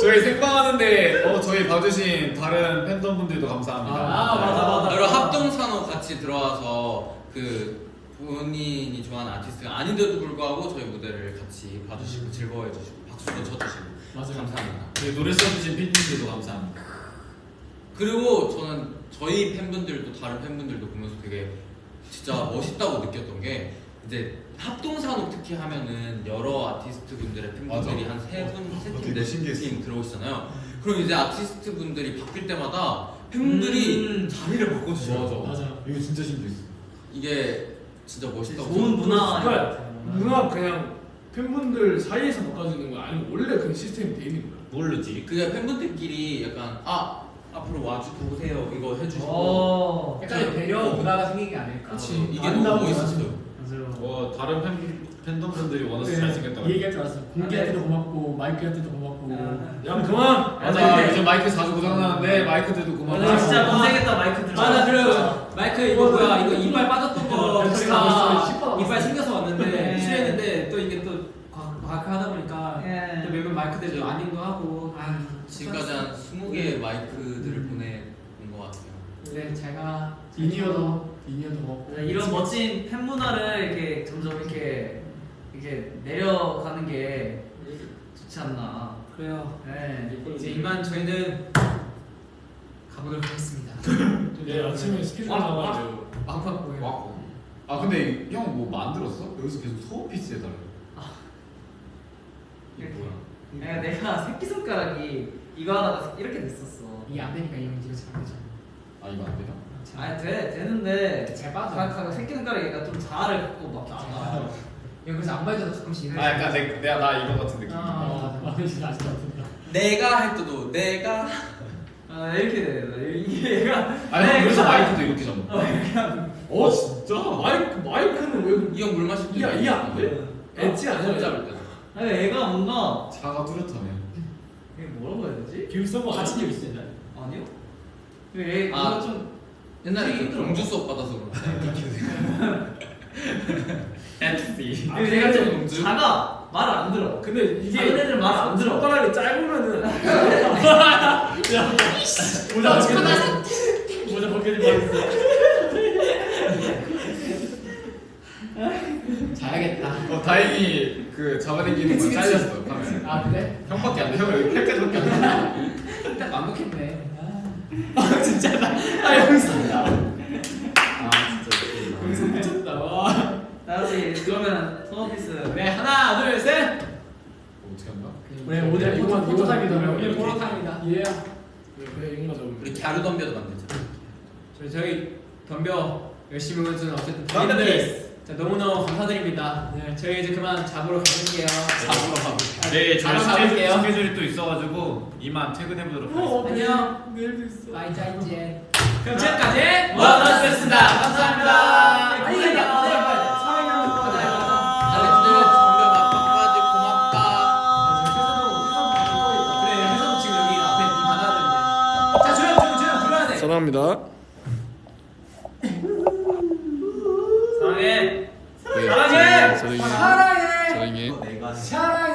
저희 생방하는데 어, 저희 봐주신 다른 팬덤분들도 감사합니다 아, 맞아, 맞아. 그리고 합동산호 같이 들어와서 그 본인이 좋아하는 아티스트가 아닌데도 불구하고 저희 무대를 같이 봐주시고 즐거워해주시고 박수도 쳐주시고 맞아요. 감사합니다. 저희 노래 써주신 팬분들도 감사합니다 그리고 저는 저희 팬분들도 다른 팬분들도 보면서 되게 진짜 멋있다고 느꼈던 게 이제 합동산업 특히 하면은 여러 아티스트 분들의 팬분들이 맞아. 한세 분, 어, 세 되게 팀, 네 신기했어. 팀 들어오시잖아요. 그럼 이제 아티스트 분들이 바뀔 때마다 팬분들이 음. 자리를 바꿔주셔요. 맞아. 이거 진짜 신기했어 이게 진짜 멋있다고. 좋은 문화. 그러니까 문화 그냥 팬분들 사이에서 바꿔주는 거 아니면 원래 그 시스템이 돼 있는 거야. 모르지 그게 팬분들끼리 약간 아 앞으로 와주 보세요 이거 해주시고 어. 약간 배려 문화가 생긴 게 아닐까. 그치. 이게 너무 멋있었어요. 맞아요. 와뭐 다른 팬 팬덤 분들이 원해서 잘생겼다고. 이 얘기할 줄 알았어. 공기한테도 고맙고 마이크한테도 고맙고. 야 그만. 맞아. 근데- 요즘 마이크 자주 고장나는데 마이크들도 그만. 나 진짜 못생겼다 마이크 들어. 맞아 그리고 마이크 이거 뭐야 이거 이빨 빠졌던 거 네, 제가 씹어놨어. 이빨 생겨서 왔는데 네. 출연했는데 또 이게 또 과- 과학을 하다 보니까 예. 또 몇몇 마이크들이 아닌도 하고 아 지금까지 한 20개의 마이크들을 보내온 것 같아요. 그래 잘가 이니어도 이니어도 고맙고. 네, 이런 멋진 팬 문화를 이렇게 점점 이렇게 이렇게 내려가는 게 좋지 않나. 그래요 네. 이제 이만 저희는 가보도록 하겠습니다 내일 *laughs* 아침에 스케줄 와, 와. 돼요. 막판 보여 왔고. 아 근데 형 뭐 만들었어? 여기서 계속 소어피스 해달래. 이게 뭐야? 내가 내가 새끼 손가락이 이거 하다가 이렇게 됐었어. 이게 안 되니까 이형 집에서 안 되죠 아 이거 안 돼요? 아니 돼 되는데 잘 빠져. 가- 새끼 손가락이 약간 좀 자아를 갖고 막 있잖아. 형 그래서 안 봐줘도 가끔씩 아 약간 내, 내가 나 이거 같은 느낌. 아. 아, 진짜 같은다. 내가 할 때도 내가 아 이렇게 돼. 이게 얘가 아니 그래서 마이크도 이렇게 잡는. 어 진짜? 마이크 마이크는 왜? 이 형 물 마실 때 이야 이야 안 돼? 엣지 아니야? 손 잡을 때. 아니 얘가 뭔가 차가 뚜렷하네. 이게 뭐라고 해야 되지? 길 써봐. 같이 적 있어 옛날에. 아니요? 얘 아. 좀 옛날에 그. 공주 수업 받아서 그런가? FC. 그리고 얘가 좀 공주? 작아 말을 안 들어. 근데 이게 다른 애들 말 안 들어. 손가락이 짧으면은 모자 벗겨지 모자 벗겨지 말했어. 자야겠다 어 다행히 그 잡아당기는 건 잘렸어. 아 그래? 형밖에 안 돼. 형 여기 팔까지밖에 안 돼. *laughs* 딱 완벽했네 아 진짜. 아 여기서 아 진짜. 여기서 미쳤다 와. 다시 그러면 소어피스. 네 하나 둘셋 어떻게 한다? 네, 오늘 이거 포토 타임이다 오늘 포토 타임이다 예. 그래 이거 맞아. 우리 갸루 덤벼도 만들자. 저희, 저희 덤벼 열심히 오는 어쨌든 덤벼 다들 자, 너무너무 감사드립니다. 네, 저희 이제 그만 잡으러 가볼게요. 잡으러 가고. 네, 저희 바로 스케줄, 가볼게요. 스케줄이 또 있어가지고 이만 퇴근해 보도록 하겠습니다. 안녕. 내일도 있어. Bye 再见 그럼 지금까지 원어스였습니다. 감사합니다. 아니, 아니, 아니, 사랑합니다. 사랑해. 네, 사랑해! 사랑해. 사랑해 사랑해. 내가 사랑해